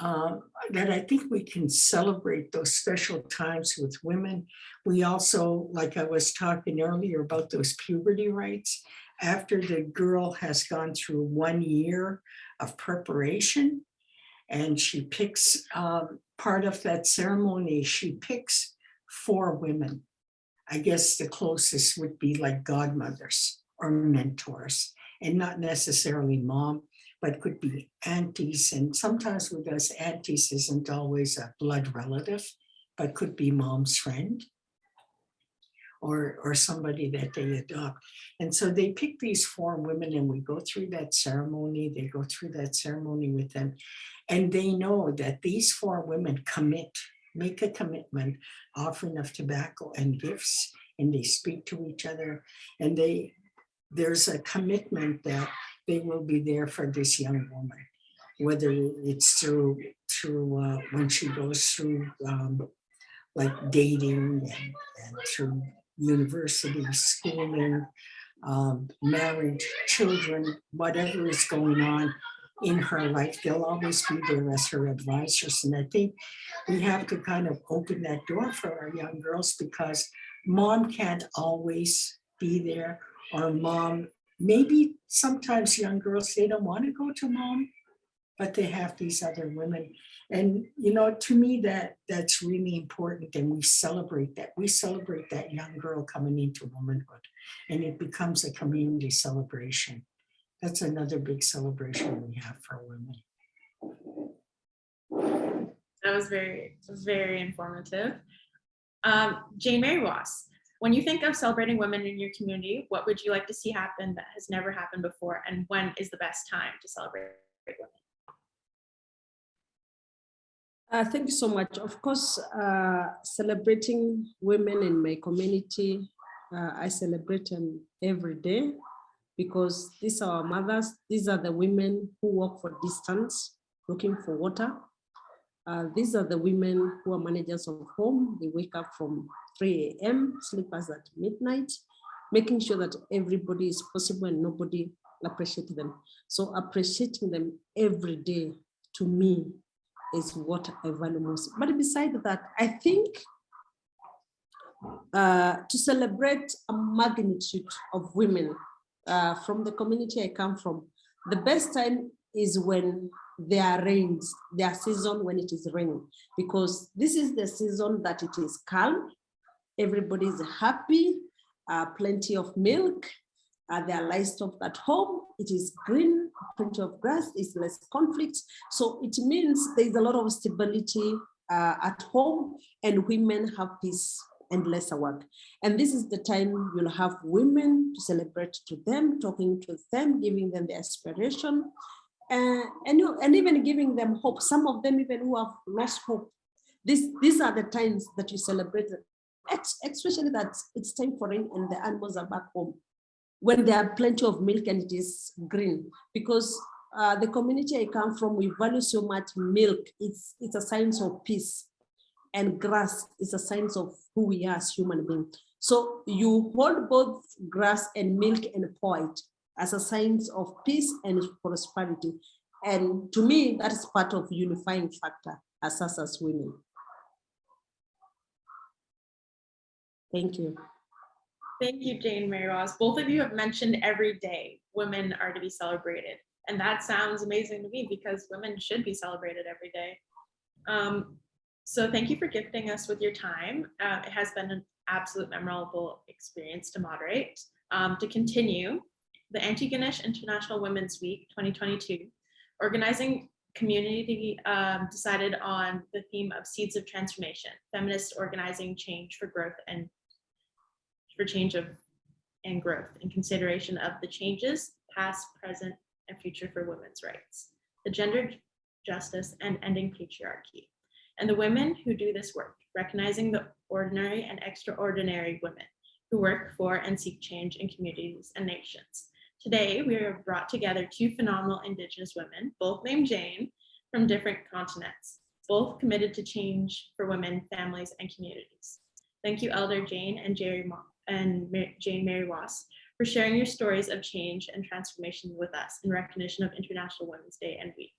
uh, that I think we can celebrate those special times with women. We also, like I was talking earlier about those puberty rites, after the girl has gone through one year of preparation and she picks um, part of that ceremony, she picks four women. I guess the closest would be like godmothers or mentors and not necessarily mom but could be aunties. And sometimes with us, aunties isn't always a blood relative, but could be mom's friend or, or somebody that they adopt. And so they pick these four women and we go through that ceremony, they go through that ceremony with them. And they know that these four women commit, make a commitment, offering of tobacco and gifts, and they speak to each other. And they, there's a commitment that they will be there for this young woman, whether it's through through uh, when she goes through um, like dating and, and through university, schooling, um, marriage, children, whatever is going on in her life, they'll always be there as her advisors. And I think we have to kind of open that door for our young girls because mom can't always be there or mom maybe sometimes young girls, they don't want to go to mom but they have these other women. And, you know, to me, that, that's really important and we celebrate that. We celebrate that young girl coming into womanhood and it becomes a community celebration. That's another big celebration we have for women. That was very, very informative. Um, Jane Meriwas, when you think of celebrating women in your community, what would you like to see happen that has never happened before? And when is the best time to celebrate women? Uh, thank you so much. Of course, uh, celebrating women in my community, uh, I celebrate them every day because these are our mothers. These are the women who walk for distance, looking for water. Uh, these are the women who are managers of home. They wake up from 3 a.m., sleepers at midnight, making sure that everybody is possible and nobody appreciate them. So appreciating them every day to me is what I value most. But besides that, I think uh, to celebrate a magnitude of women uh, from the community I come from, the best time is when there are rains, their season when it is raining, because this is the season that it is calm, everybody is happy, uh, plenty of milk, uh, there are livestock at home, it is green, plenty of grass, it's less conflict. So it means there is a lot of stability uh, at home and women have peace and lesser work. And this is the time you'll have women to celebrate to them, talking to them, giving them the aspiration, uh, and, and even giving them hope. Some of them even who have lost hope. This, these are the times that you celebrate, especially that it's time for rain and the animals are back home when there are plenty of milk and it is green because uh, the community I come from, we value so much milk. It's, it's a sign of peace and grass is a sign of who we are as human beings. So you hold both grass and milk and pour it as a sign of peace and prosperity. And to me, that is part of unifying factor as us as women. Thank you. Thank you, Jane Meriwas. Both of you have mentioned every day women are to be celebrated. And that sounds amazing to me because women should be celebrated every day. Um, so thank you for gifting us with your time. Uh, it has been an absolute memorable experience to moderate. Um, to continue, the Antigonish International Women's Week 2022, organizing community um, decided on the theme of Seeds of Transformation, feminist organizing change for growth and for change of and growth in consideration of the changes past, present, and future for women's rights, the gender justice and ending patriarchy, and the women who do this work, recognizing the ordinary and extraordinary women who work for and seek change in communities and nations. Today, we have brought together two phenomenal Indigenous women, both named Jane, from different continents, both committed to change for women, families, and communities. Thank you, Elder Jane and Jerry and Jane Meriwas for sharing your stories of change and transformation with us in recognition of International Women's Day and Week.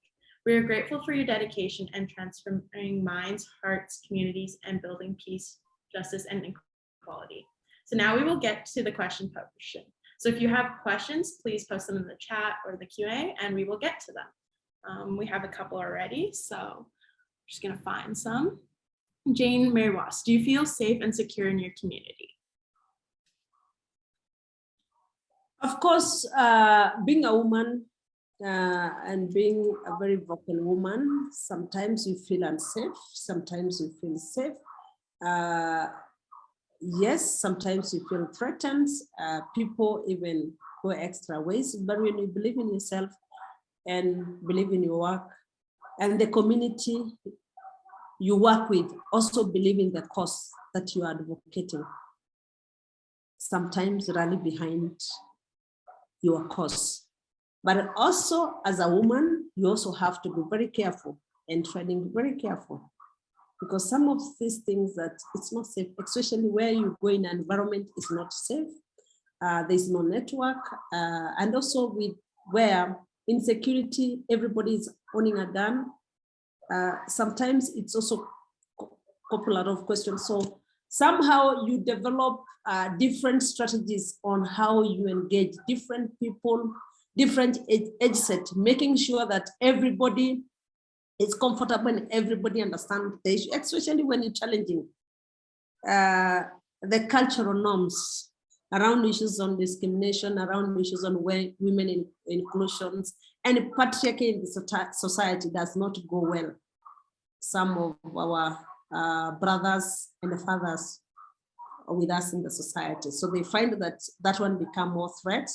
We are grateful for your dedication and transforming minds, hearts, communities, and building peace, justice, and equality. So now we will get to the question portion. So if you have questions, please post them in the chat or the QA and we will get to them. Um, we have a couple already, so I'm just gonna find some. Jane Meriwas, do you feel safe and secure in your community? Of course, uh, being a woman uh, and being a very vocal woman, sometimes you feel unsafe, sometimes you feel safe. Uh, yes, sometimes you feel threatened. Uh, people even go extra ways, but when you believe in yourself and believe in your work and the community you work with also believe in the cause that you are advocating, sometimes rally behind your cause. But also as a woman, you also have to be very careful and treading very careful because some of these things that it's not safe, especially where you go in an environment is not safe. Uh, there's no network uh, and also with where insecurity, everybody is owning a gun. Uh, sometimes it's also a couple of questions. So somehow you develop uh, different strategies on how you engage different people, different age, set, making sure that everybody is comfortable and everybody understands the issue, especially when you're challenging uh, the cultural norms around issues on discrimination, around issues on wo- women in, inclusions, and patriarchy in the society does not go well. Some of our uh, brothers and fathers with us in the society. So they find that that one become more threat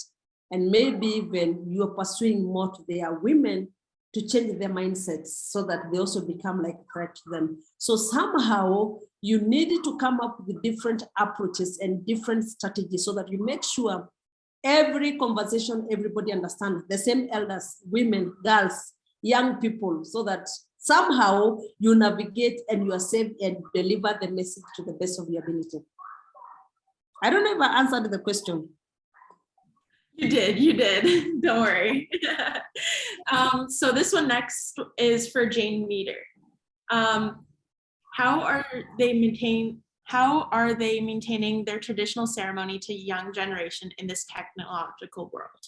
and maybe when you're pursuing more to their women to change their mindsets so that they also become like threat to them. So somehow you need to come up with different approaches and different strategies so that you make sure every conversation, everybody understands the same elders, women, girls, young people, so that somehow you navigate and you are safe and deliver the message to the best of your ability. I don't know if I answered the question. You did, you did. Don't worry. um, so this one next is for Jane Meader. Um, how are they maintain? How are they maintaining their traditional ceremony to young generation in this technological world?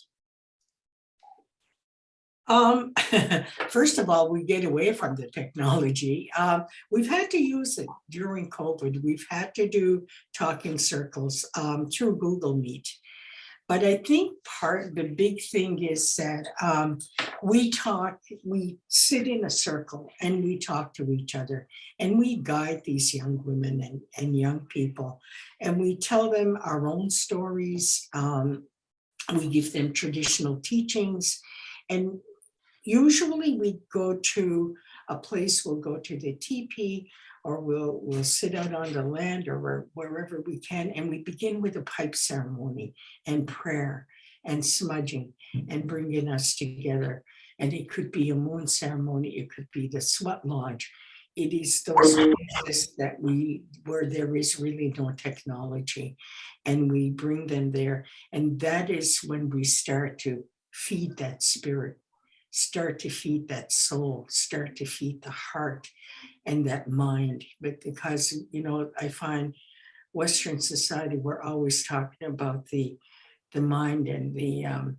Um, first of all, we get away from the technology. Um, we've had to use it during COVID. We've had to do talking circles um, through Google Meet. But I think part, the big thing is that um, we talk, we sit in a circle and we talk to each other and we guide these young women and, and young people. And we tell them our own stories. Um, we give them traditional teachings. And usually we go to a place, we'll go to the teepee or we'll, we'll sit out on the land or wherever we can. And we begin with a pipe ceremony and prayer and smudging hmm. and bringing us together. And it could be a moon ceremony, it could be the sweat lodge. It is those places that we, where there is really no technology and we bring them there. And that is when we start to feed that spirit, start to feed that soul, start to feed the heart and that mind. But because, you know, I find Western society, we're always talking about the, the mind and the, um,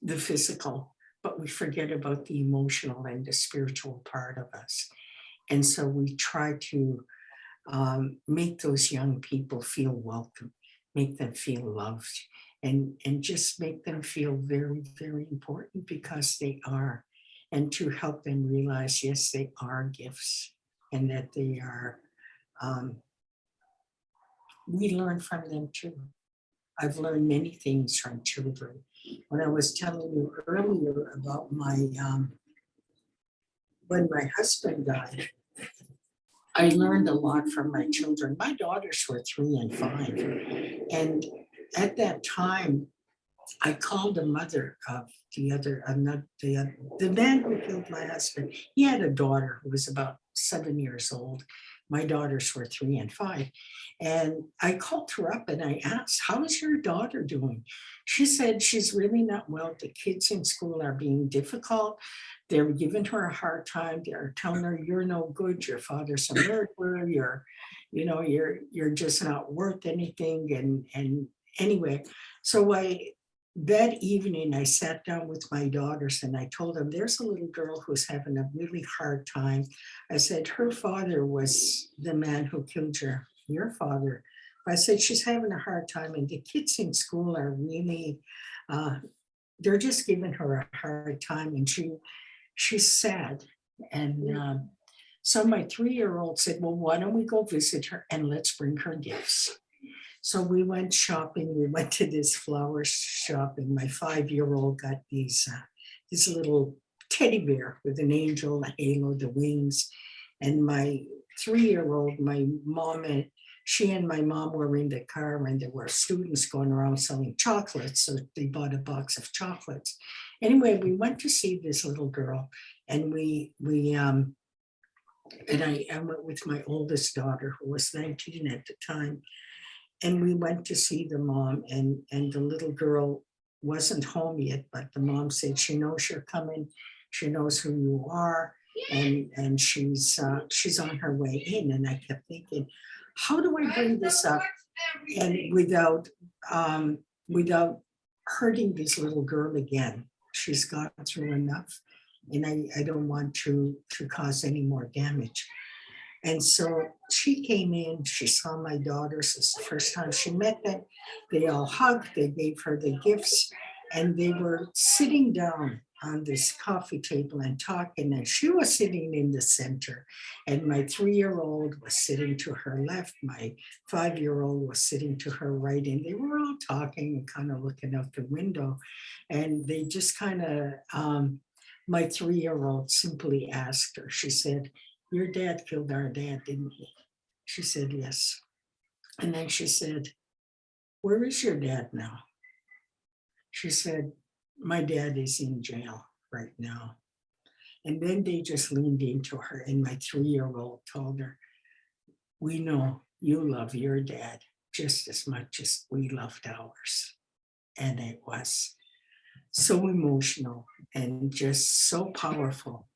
the physical, but we forget about the emotional and the spiritual part of us. And so we try to um, make those young people feel welcome, make them feel loved, and, and just make them feel very, very important because they are. And to help them realize, yes, they are gifts and that they are, um, we learn from them too. I've learned many things from children. When I was telling you earlier about my, um, when my husband died, I learned a lot from my children. My daughters were three and five. And at that time, I called the mother of the other, not the, oth- the man who killed my husband. He had a daughter who was about seven years old. My daughters were three and five. And I called her up and I asked, how is your daughter doing? She said she's really not well. The kids in school are being difficult. They're giving her a hard time. They're telling her, you're no good. Your father's a murderer. You're, you know, you're, you're just not worth anything. And, and anyway, so I, that evening, I sat down with my daughters and I told them, there's a little girl who's having a really hard time. I said, her father was the man who killed your, your father. I said, she's having a hard time and the kids in school are really, uh, they're just giving her a hard time and she, she's sad. And um, so my three-year-old said, well, why don't we go visit her and let's bring her gifts. So we went shopping. We went to this flower shop and my five-year-old got these, uh, this little teddy bear with an angel, halo, the wings. And my three-year-old, my mom and she and my mom were in the car and there were students going around selling chocolates. So they bought a box of chocolates. Anyway, we went to see this little girl and we, we, um, and I, I went with my oldest daughter who was 19 at the time. And we went to see the mom and, and the little girl wasn't home yet, but the mom said she knows you're coming. She knows who you are and, and she's, uh, she's on her way in. And I kept thinking, how do I bring this up? And without, um, without hurting this little girl again. She's gone through enough. And I, I don't want to, to cause any more damage. And so she came in, she saw my daughters, it's the first time she met them. They all hugged, they gave her the gifts, and they were sitting down on this coffee table and talking, and she was sitting in the center. And my three-year-old was sitting to her left, my five-year-old was sitting to her right, and they were all talking and kind of looking out the window. And they just kind of, um, my three-year-old simply asked her, she said, your dad killed our dad, didn't he? She said, yes. And then she said, where is your dad now? She said, my dad is in jail right now. And then they just leaned into her and my three-year-old told her, we know you love your dad just as much as we loved ours. And it was so emotional and just so powerful.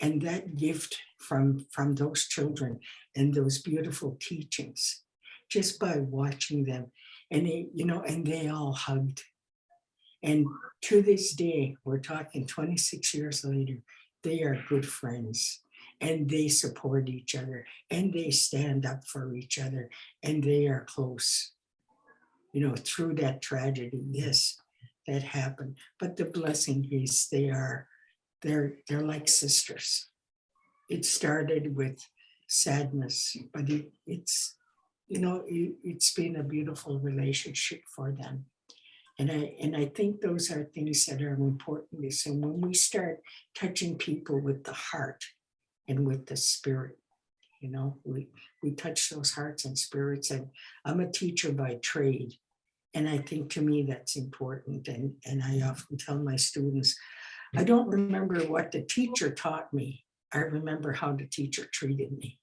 And that gift from, from those children and those beautiful teachings, just by watching them. And they, you know, and they all hugged. And to this day, we're talking 26 years later, they are good friends and they support each other and they stand up for each other and they are close. You know, through that tragedy, yes, that happened. But the blessing is they are, they're, they're like sisters. It started with sadness, but it, it's, you know, it, it's been a beautiful relationship for them. And I, and I think those are things that are important. Is and when we start touching people with the heart and with the spirit, you know, we, we touch those hearts and spirits. And I'm a teacher by trade. And I think to me that's important. And, and I often tell my students, I don't remember what the teacher taught me. I remember how the teacher treated me.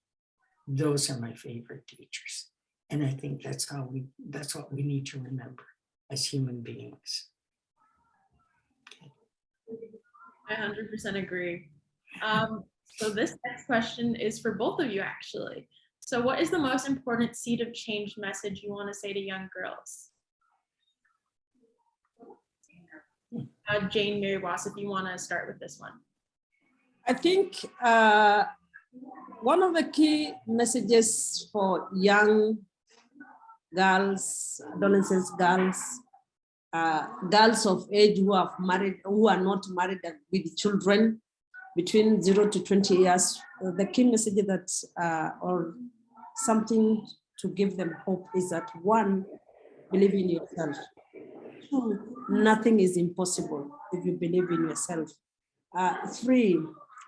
Those are my favorite teachers. And I think that's how we, that's what we need to remember as human beings. I hundred percent agree. Um, so this next question is for both of you, actually. So what is the most important seed of change message you want to say to young girls? Uh, Jane Meriwas, if you want to start with this one. I think uh, one of the key messages for young girls, adolescents, girls, uh, girls of age who have married, who are not married with children between zero to 20 years, the key message that, uh, or something to give them hope is that one, believe in yourself. Nothing is impossible if you believe in yourself. Uh, three,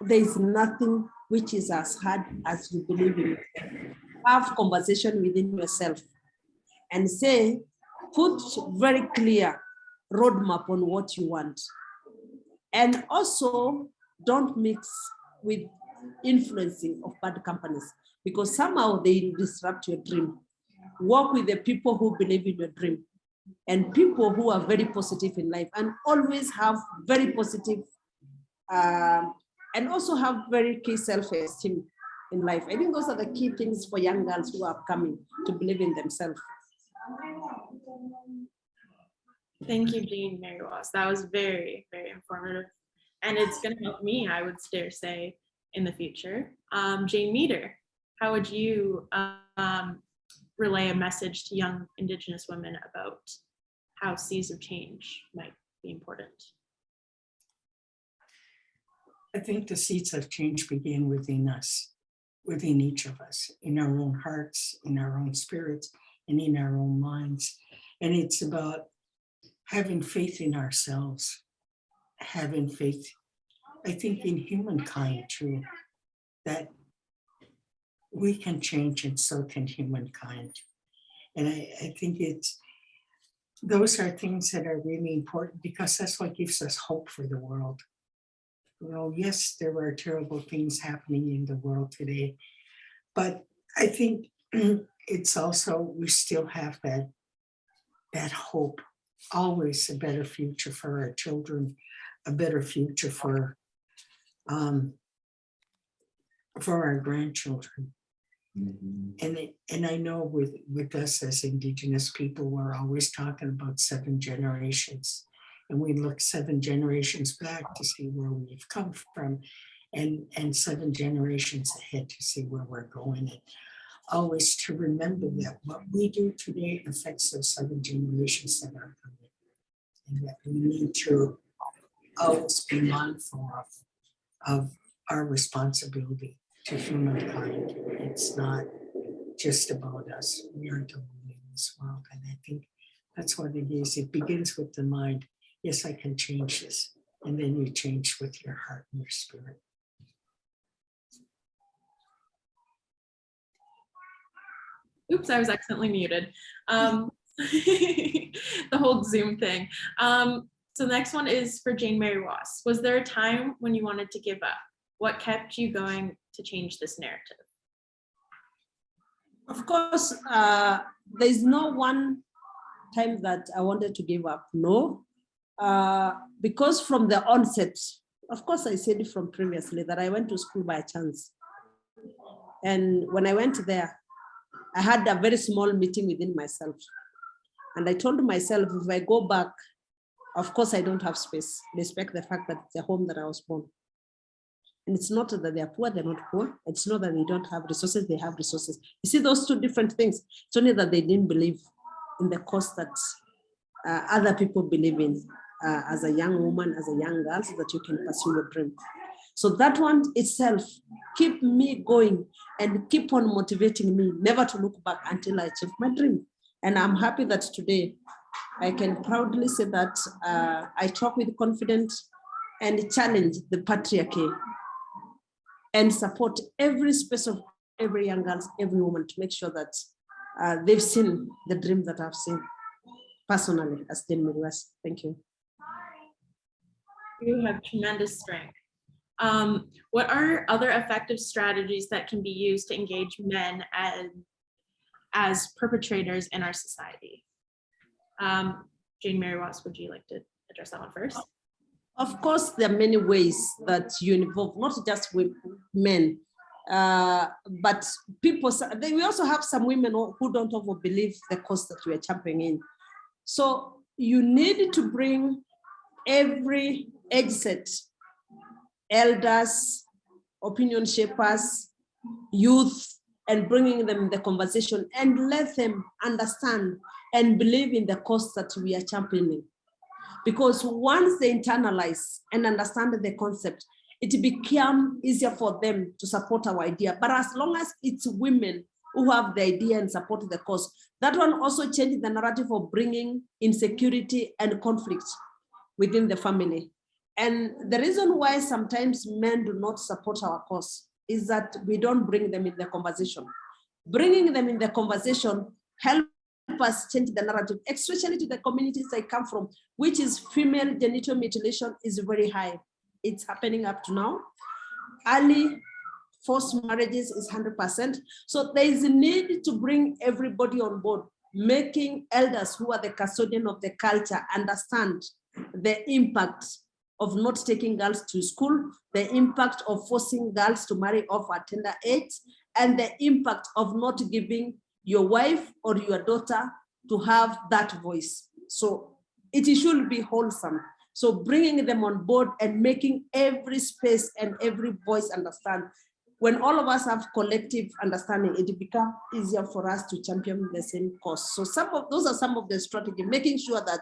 there is nothing which is as hard as you believe in yourself. Have conversation within yourself and say, put very clear roadmap on what you want. And also don't mix with influencing of bad companies because somehow they disrupt your dream. Work with the people who believe in your dream and people who are very positive in life and always have very positive um, and also have very key self-esteem in life. I think those are the key things for young girls who are coming to believe in themselves. Thank you, Jean Meriwas. That was very, very informative. And it's going to help me, I would dare say, in the future. Um, Jane Meader, how would you um, relay a message to young Indigenous women about how seeds of change might be important? I think the seeds of change begin within us, within each of us, in our own hearts, in our own spirits, and in our own minds. And it's about having faith in ourselves, having faith, I think in humankind too, that we can change and so can humankind. And I, I think it's, those are things that are really important because that's what gives us hope for the world. Know, yes, there are terrible things happening in the world today, but I think it's also, we still have that, that hope, always a better future for our children, a better future for, um, for our grandchildren. Mm-hmm. And it, and I know with, with us as Indigenous people, we're always talking about seven generations. and we look seven generations back to see where we've come from and, and seven generations ahead to see where we're going. And always to remember that what we do today affects those seven generations that are coming. And that we need to always be mindful of, of our responsibility to humankind. It's not just about us. We are to live in this world. And I think that's what it is. It begins with the mind. Yes, I can change this. And then you change with your heart and your spirit. Oops, I was accidentally muted. Um, the whole Zoom thing. Um, so the next one is for Jane Meriwas. Was there a time when you wanted to give up? What kept you going to change this narrative? Of course, uh, there is no one time that I wanted to give up, no. Uh, because from the onset, of course, I said from previously that I went to school by chance. And when I went there, I had a very small meeting within myself. And I told myself, if I go back, of course, I don't have space, despite the fact that it's a home that I was born. And it's not that they are poor, they're not poor. It's not that they don't have resources, they have resources. You see those two different things. It's only that they didn't believe in the cause that uh, other people believe in uh, as a young woman, as a young girl, so that you can pursue your dream. So that one itself keep me going and keep on motivating me never to look back until I achieve my dream. And I'm happy that today I can proudly say that uh, I talk with confidence and challenge the patriarchy and support every space of every young girl, every woman to make sure that uh, they've seen the dream that I've seen personally as Jane Meriwas. Thank you. You have tremendous strength. Um, what are other effective strategies that can be used to engage men as, as perpetrators in our society? Um, Jane Meriwas, would you like to address that one first? Of course, there are many ways that you involve, not just men, uh, but people, then we also have some women who don't over believe the cause that we are championing in. So you need to bring every set, elders, opinion shapers, youth, and bringing them the conversation and let them understand and believe in the cause that we are championing. Because once they internalize and understand the concept, it become easier for them to support our idea. But as long as it's women who have the idea and support the cause, that one also changes the narrative of bringing insecurity and conflict within the family. And the reason why sometimes men do not support our cause is that we don't bring them in the conversation. Bringing them in the conversation help us change the narrative, especially to the communities I come from, which is female genital mutilation is very high. It's happening up to now. Early forced marriages is 100%. So there is a need to bring everybody on board, making elders who are the custodian of the culture understand the impact of not taking girls to school, the impact of forcing girls to marry off at tender age, and the impact of not giving your wife or your daughter to have that voice. So it should be wholesome. So bringing them on board and making every space and every voice understand. When all of us have collective understanding, it becomes easier for us to champion the same cause. So some of those are some of the strategy, making sure that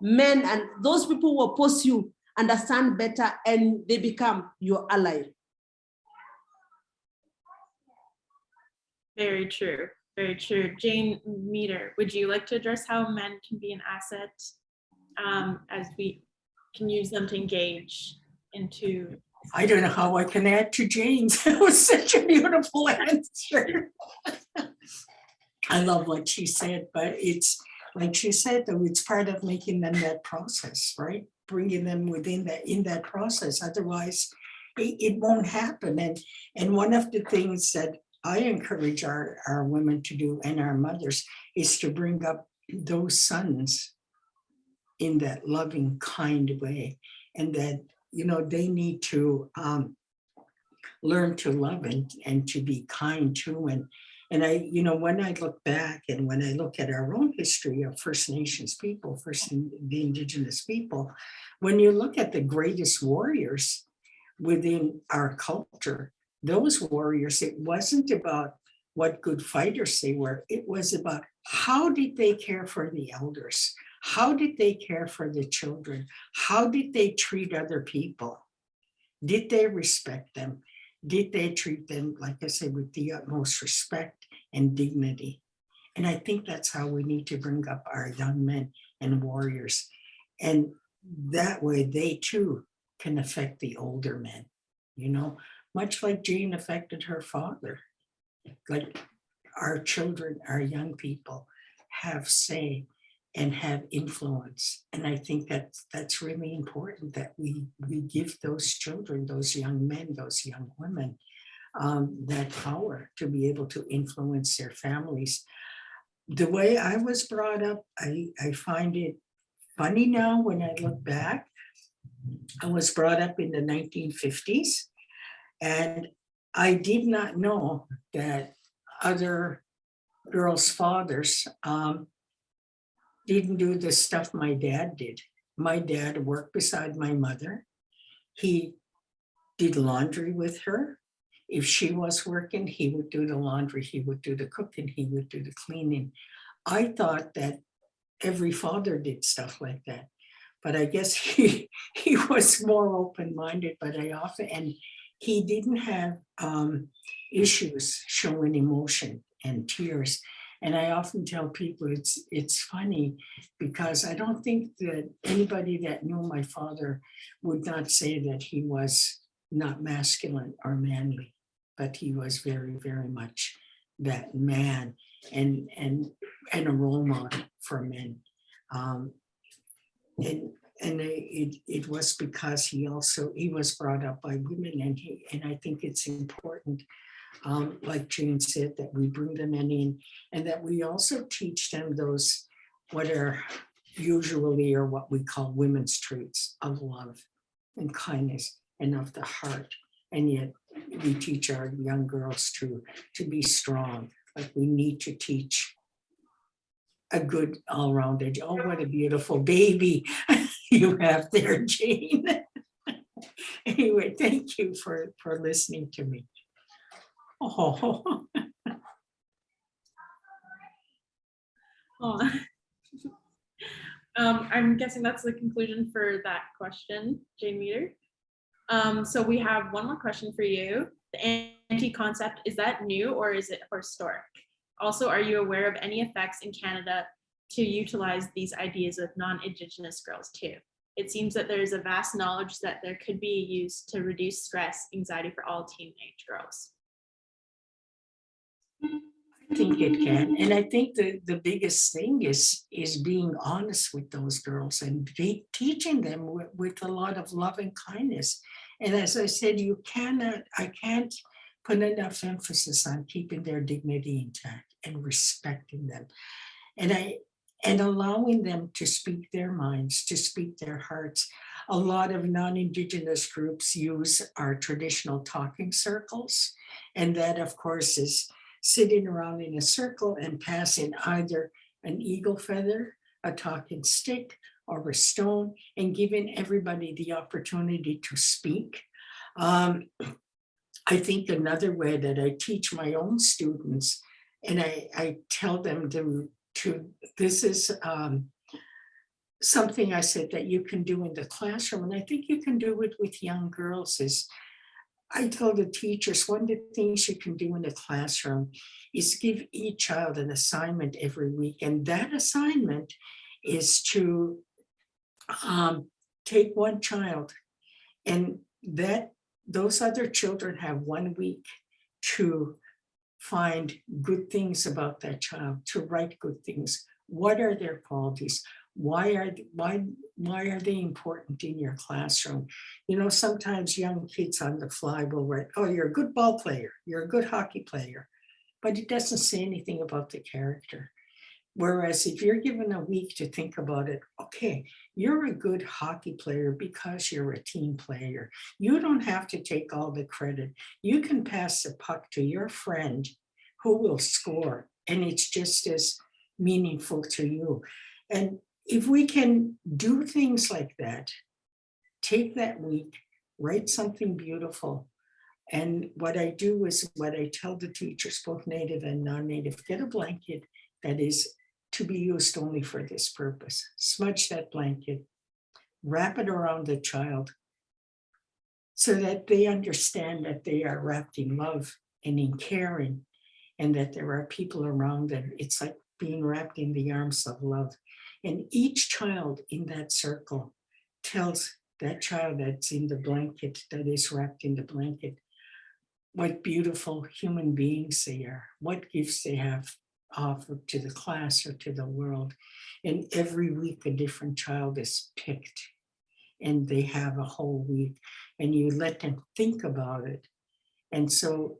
men and those people who oppose you understand better and they become your ally. Very true, very true. Jane Meader, would you like to address how men can be an asset um, as we can use them to engage into? I don't know how I can add to Jane's. It was such a beautiful answer. I love what she said, but it's like she said, though, it's part of making them that process, right? Bringing them within that, in that process. Otherwise, it, it won't happen. And, and one of the things that I encourage our, our women to do and our mothers is to bring up those sons in that loving, kind way. And that, you know, they need to um, learn to love and, and to be kind too. And, And I, you know, when I look back and when I look at our own history of First Nations people, First the Indigenous people, when you look at the greatest warriors within our culture, those warriors, it wasn't about what good fighters they were. It was about how did they care for the elders? How did they care for the children? How did they treat other people? Did they respect them? Did they treat them, like I said, with the utmost respect and dignity? And I think that's how we need to bring up our young men and warriors. And that way they too can affect the older men, you know, much like Jane affected her father. Like our children, our young people have say and have influence. And I think that that's really important that we, we give those children, those young men, those young women, um, that power to be able to influence their families. The way I was brought up, I, I find it funny now when I look back. I was brought up in the 1950s and I did not know that other girls' fathers um, didn't do the stuff my dad did. My dad worked beside my mother. He did laundry with her. If she was working, he would do the laundry, he would do the cooking, he would do the cleaning. I thought that every father did stuff like that. But I guess he, he was more open-minded, but I often, and he didn't have um, issues showing emotion and tears. And I often tell people it's it's funny because I don't think that anybody that knew my father would not say that he was not masculine or manly, but he was very, very much that man and and and a role model for men. Um, and and it it was because he also he was brought up by women and he and I think it's important um, like Jane said, that we bring them in and that we also teach them those what are usually are what we call women's traits of love and kindness and of the heart. And yet we teach our young girls to, to be strong, like we need to teach a good all-rounded, oh, what a beautiful baby you have there, Jane. Anyway, thank you for, for listening to me. Oh, Aw. Um, I'm guessing that's the conclusion for that question, Jane Meader. Um, so we have one more question for you. The anti-concept, is that new or is it historic? Also, are you aware of any effects in Canada to utilize these ideas with non-Indigenous girls too? It seems that there is a vast knowledge that there could be used to reduce stress, anxiety for all teenage girls. I think it can. And I think the, the biggest thing is, is being honest with those girls and be, teaching them with, with a lot of love and kindness. And as I said, you cannot, I can't put enough emphasis on keeping their dignity intact and respecting them. And I, and allowing them to speak their minds, to speak their hearts. A lot of non-Indigenous groups use our traditional talking circles. And that of course is sitting around in a circle and passing either an eagle feather, a talking stick, or a stone, and giving everybody the opportunity to speak. Um, I think another way that I teach my own students, and I, I tell them to, to this is um, something I said that you can do in the classroom, and I think you can do it with young girls is I tell the teachers, one of the things you can do in the classroom is give each child an assignment every week. And that assignment is to um, take one child and that those other children have one week to find good things about that child, to write good things. What are their qualities? Why are, why, why are they important in your classroom? You know, sometimes young kids on the fly will write, oh, you're a good ball player, you're a good hockey player, but it doesn't say anything about the character. Whereas if you're given a week to think about it, okay, you're a good hockey player because you're a team player. You don't have to take all the credit. You can pass the puck to your friend who will score, and it's just as meaningful to you. And if we can do things like that, take that week, write something beautiful. And what I do is what I tell the teachers, both native and non-native, get a blanket that is to be used only for this purpose. Smudge that blanket, wrap it around the child so that they understand that they are wrapped in love and in caring and that there are people around them. It's like being wrapped in the arms of love. And each child in that circle tells that child that's in the blanket, that is wrapped in the blanket, what beautiful human beings they are, what gifts they have offered to the class or to the world. And every week a different child is picked and they have a whole week and you let them think about it. And so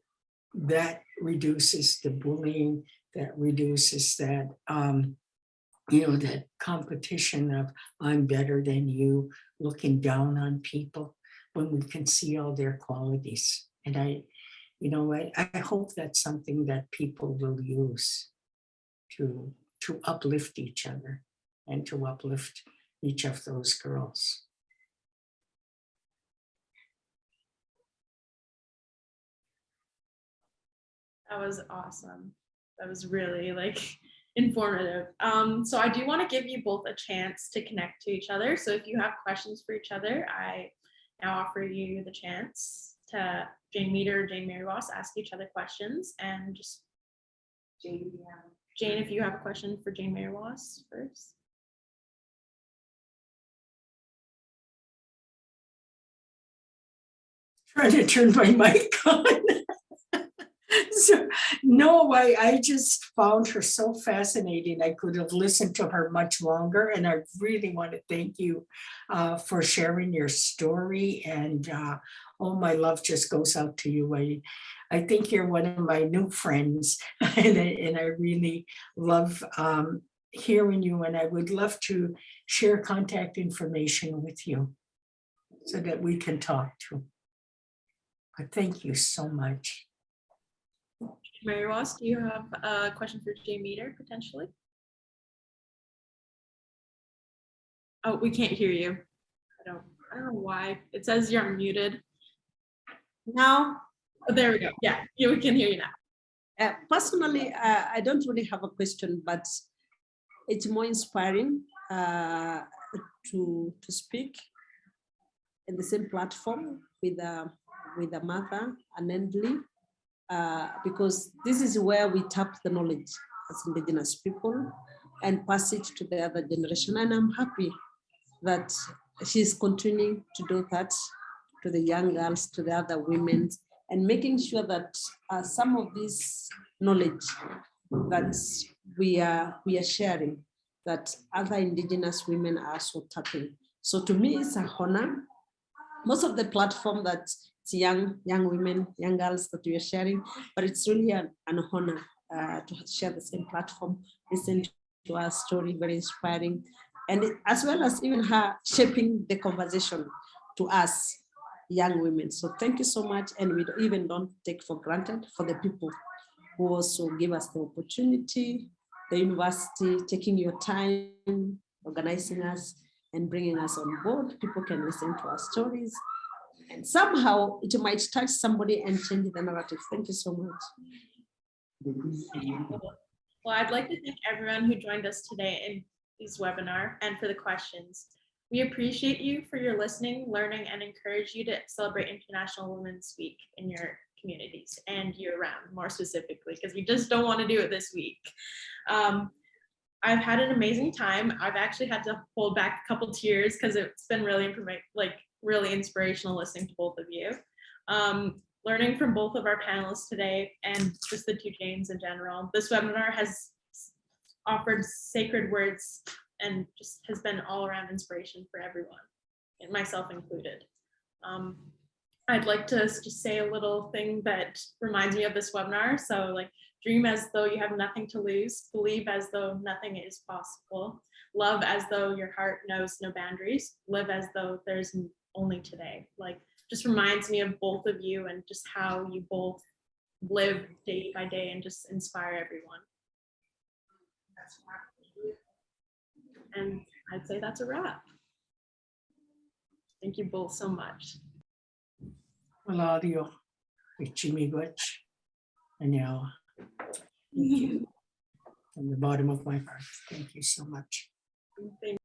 that reduces the bullying, that reduces that, um, you know, that competition of I'm better than you, looking down on people when we can see all their qualities. And I, you know, I, I hope that's something that people will use to, to uplift each other and to uplift each of those girls. That was awesome. That was really like informative. Um, so I do want to give you both a chance to connect to each other. So if you have questions for each other, I now offer you the chance to Jane Meader Jane Meriwas ask each other questions and just Jane, Jane, if you have a question for Jane Meriwas first. Trying to turn my mic on. So, no, I, I just found her so fascinating. I could have listened to her much longer and I really want to thank you uh, for sharing your story and uh, oh, my love just goes out to you. I, I think you're one of my new friends and I, and I really love um, hearing you and I would love to share contact information with you so that we can talk to. But thank you so much. Meriwas, do you have a question for Jay Meader potentially? Oh, we can't hear you. I don't, I don't know why. It says you're muted. Oh, there we go. Yeah, yeah, we can hear you now. uh, personally, uh, I don't really have a question, but it's more inspiring uh, to to speak in the same platform with a with a mother, an Endley, uh, because this is where we tap the knowledge as indigenous people and pass it to the other generation. And I'm happy that she's continuing to do that to the young girls, to the other women, and making sure that uh, some of this knowledge that we are we are sharing, that other indigenous women are also tapping. So to me, it's a honor. Most of the platform that it's young young women, young girls that we are sharing, but it's really an, an honor uh, to share the same platform, listen to our story, very inspiring, and it- as well as even her shaping the conversation to us young women. So thank you so much, and we even don't take for granted for the people who also give us the opportunity, the university taking your time, organizing us and bringing us on board. People can listen to our stories and somehow it might touch somebody and change the narrative. Thank you so much. Well, I'd like to thank everyone who joined us today in this webinar and for the questions. We appreciate you for your listening, learning, and encourage you to celebrate International Women's Week in your communities and year round, more specifically, because we just don't want to do it this week. Um, I've had an amazing time. I've actually had to hold back a couple tears because it's been really like really inspirational listening to both of you. Um, learning from both of our panelists today and just the two Janes in general. This webinar has offered sacred words and just has been all around inspiration for everyone, myself included. Um, I'd like to just say a little thing that reminds me of this webinar. So like dream as though you have nothing to lose, believe as though nothing is possible, love as though your heart knows no boundaries, live as though there's only today. Like just reminds me of both of you and just how you both live day by day and just inspire everyone. And I'd say that's a wrap. Thank you both so much. Maladio, Chimigwech, and now. Thank you. From the bottom of my heart, thank you so much. Thank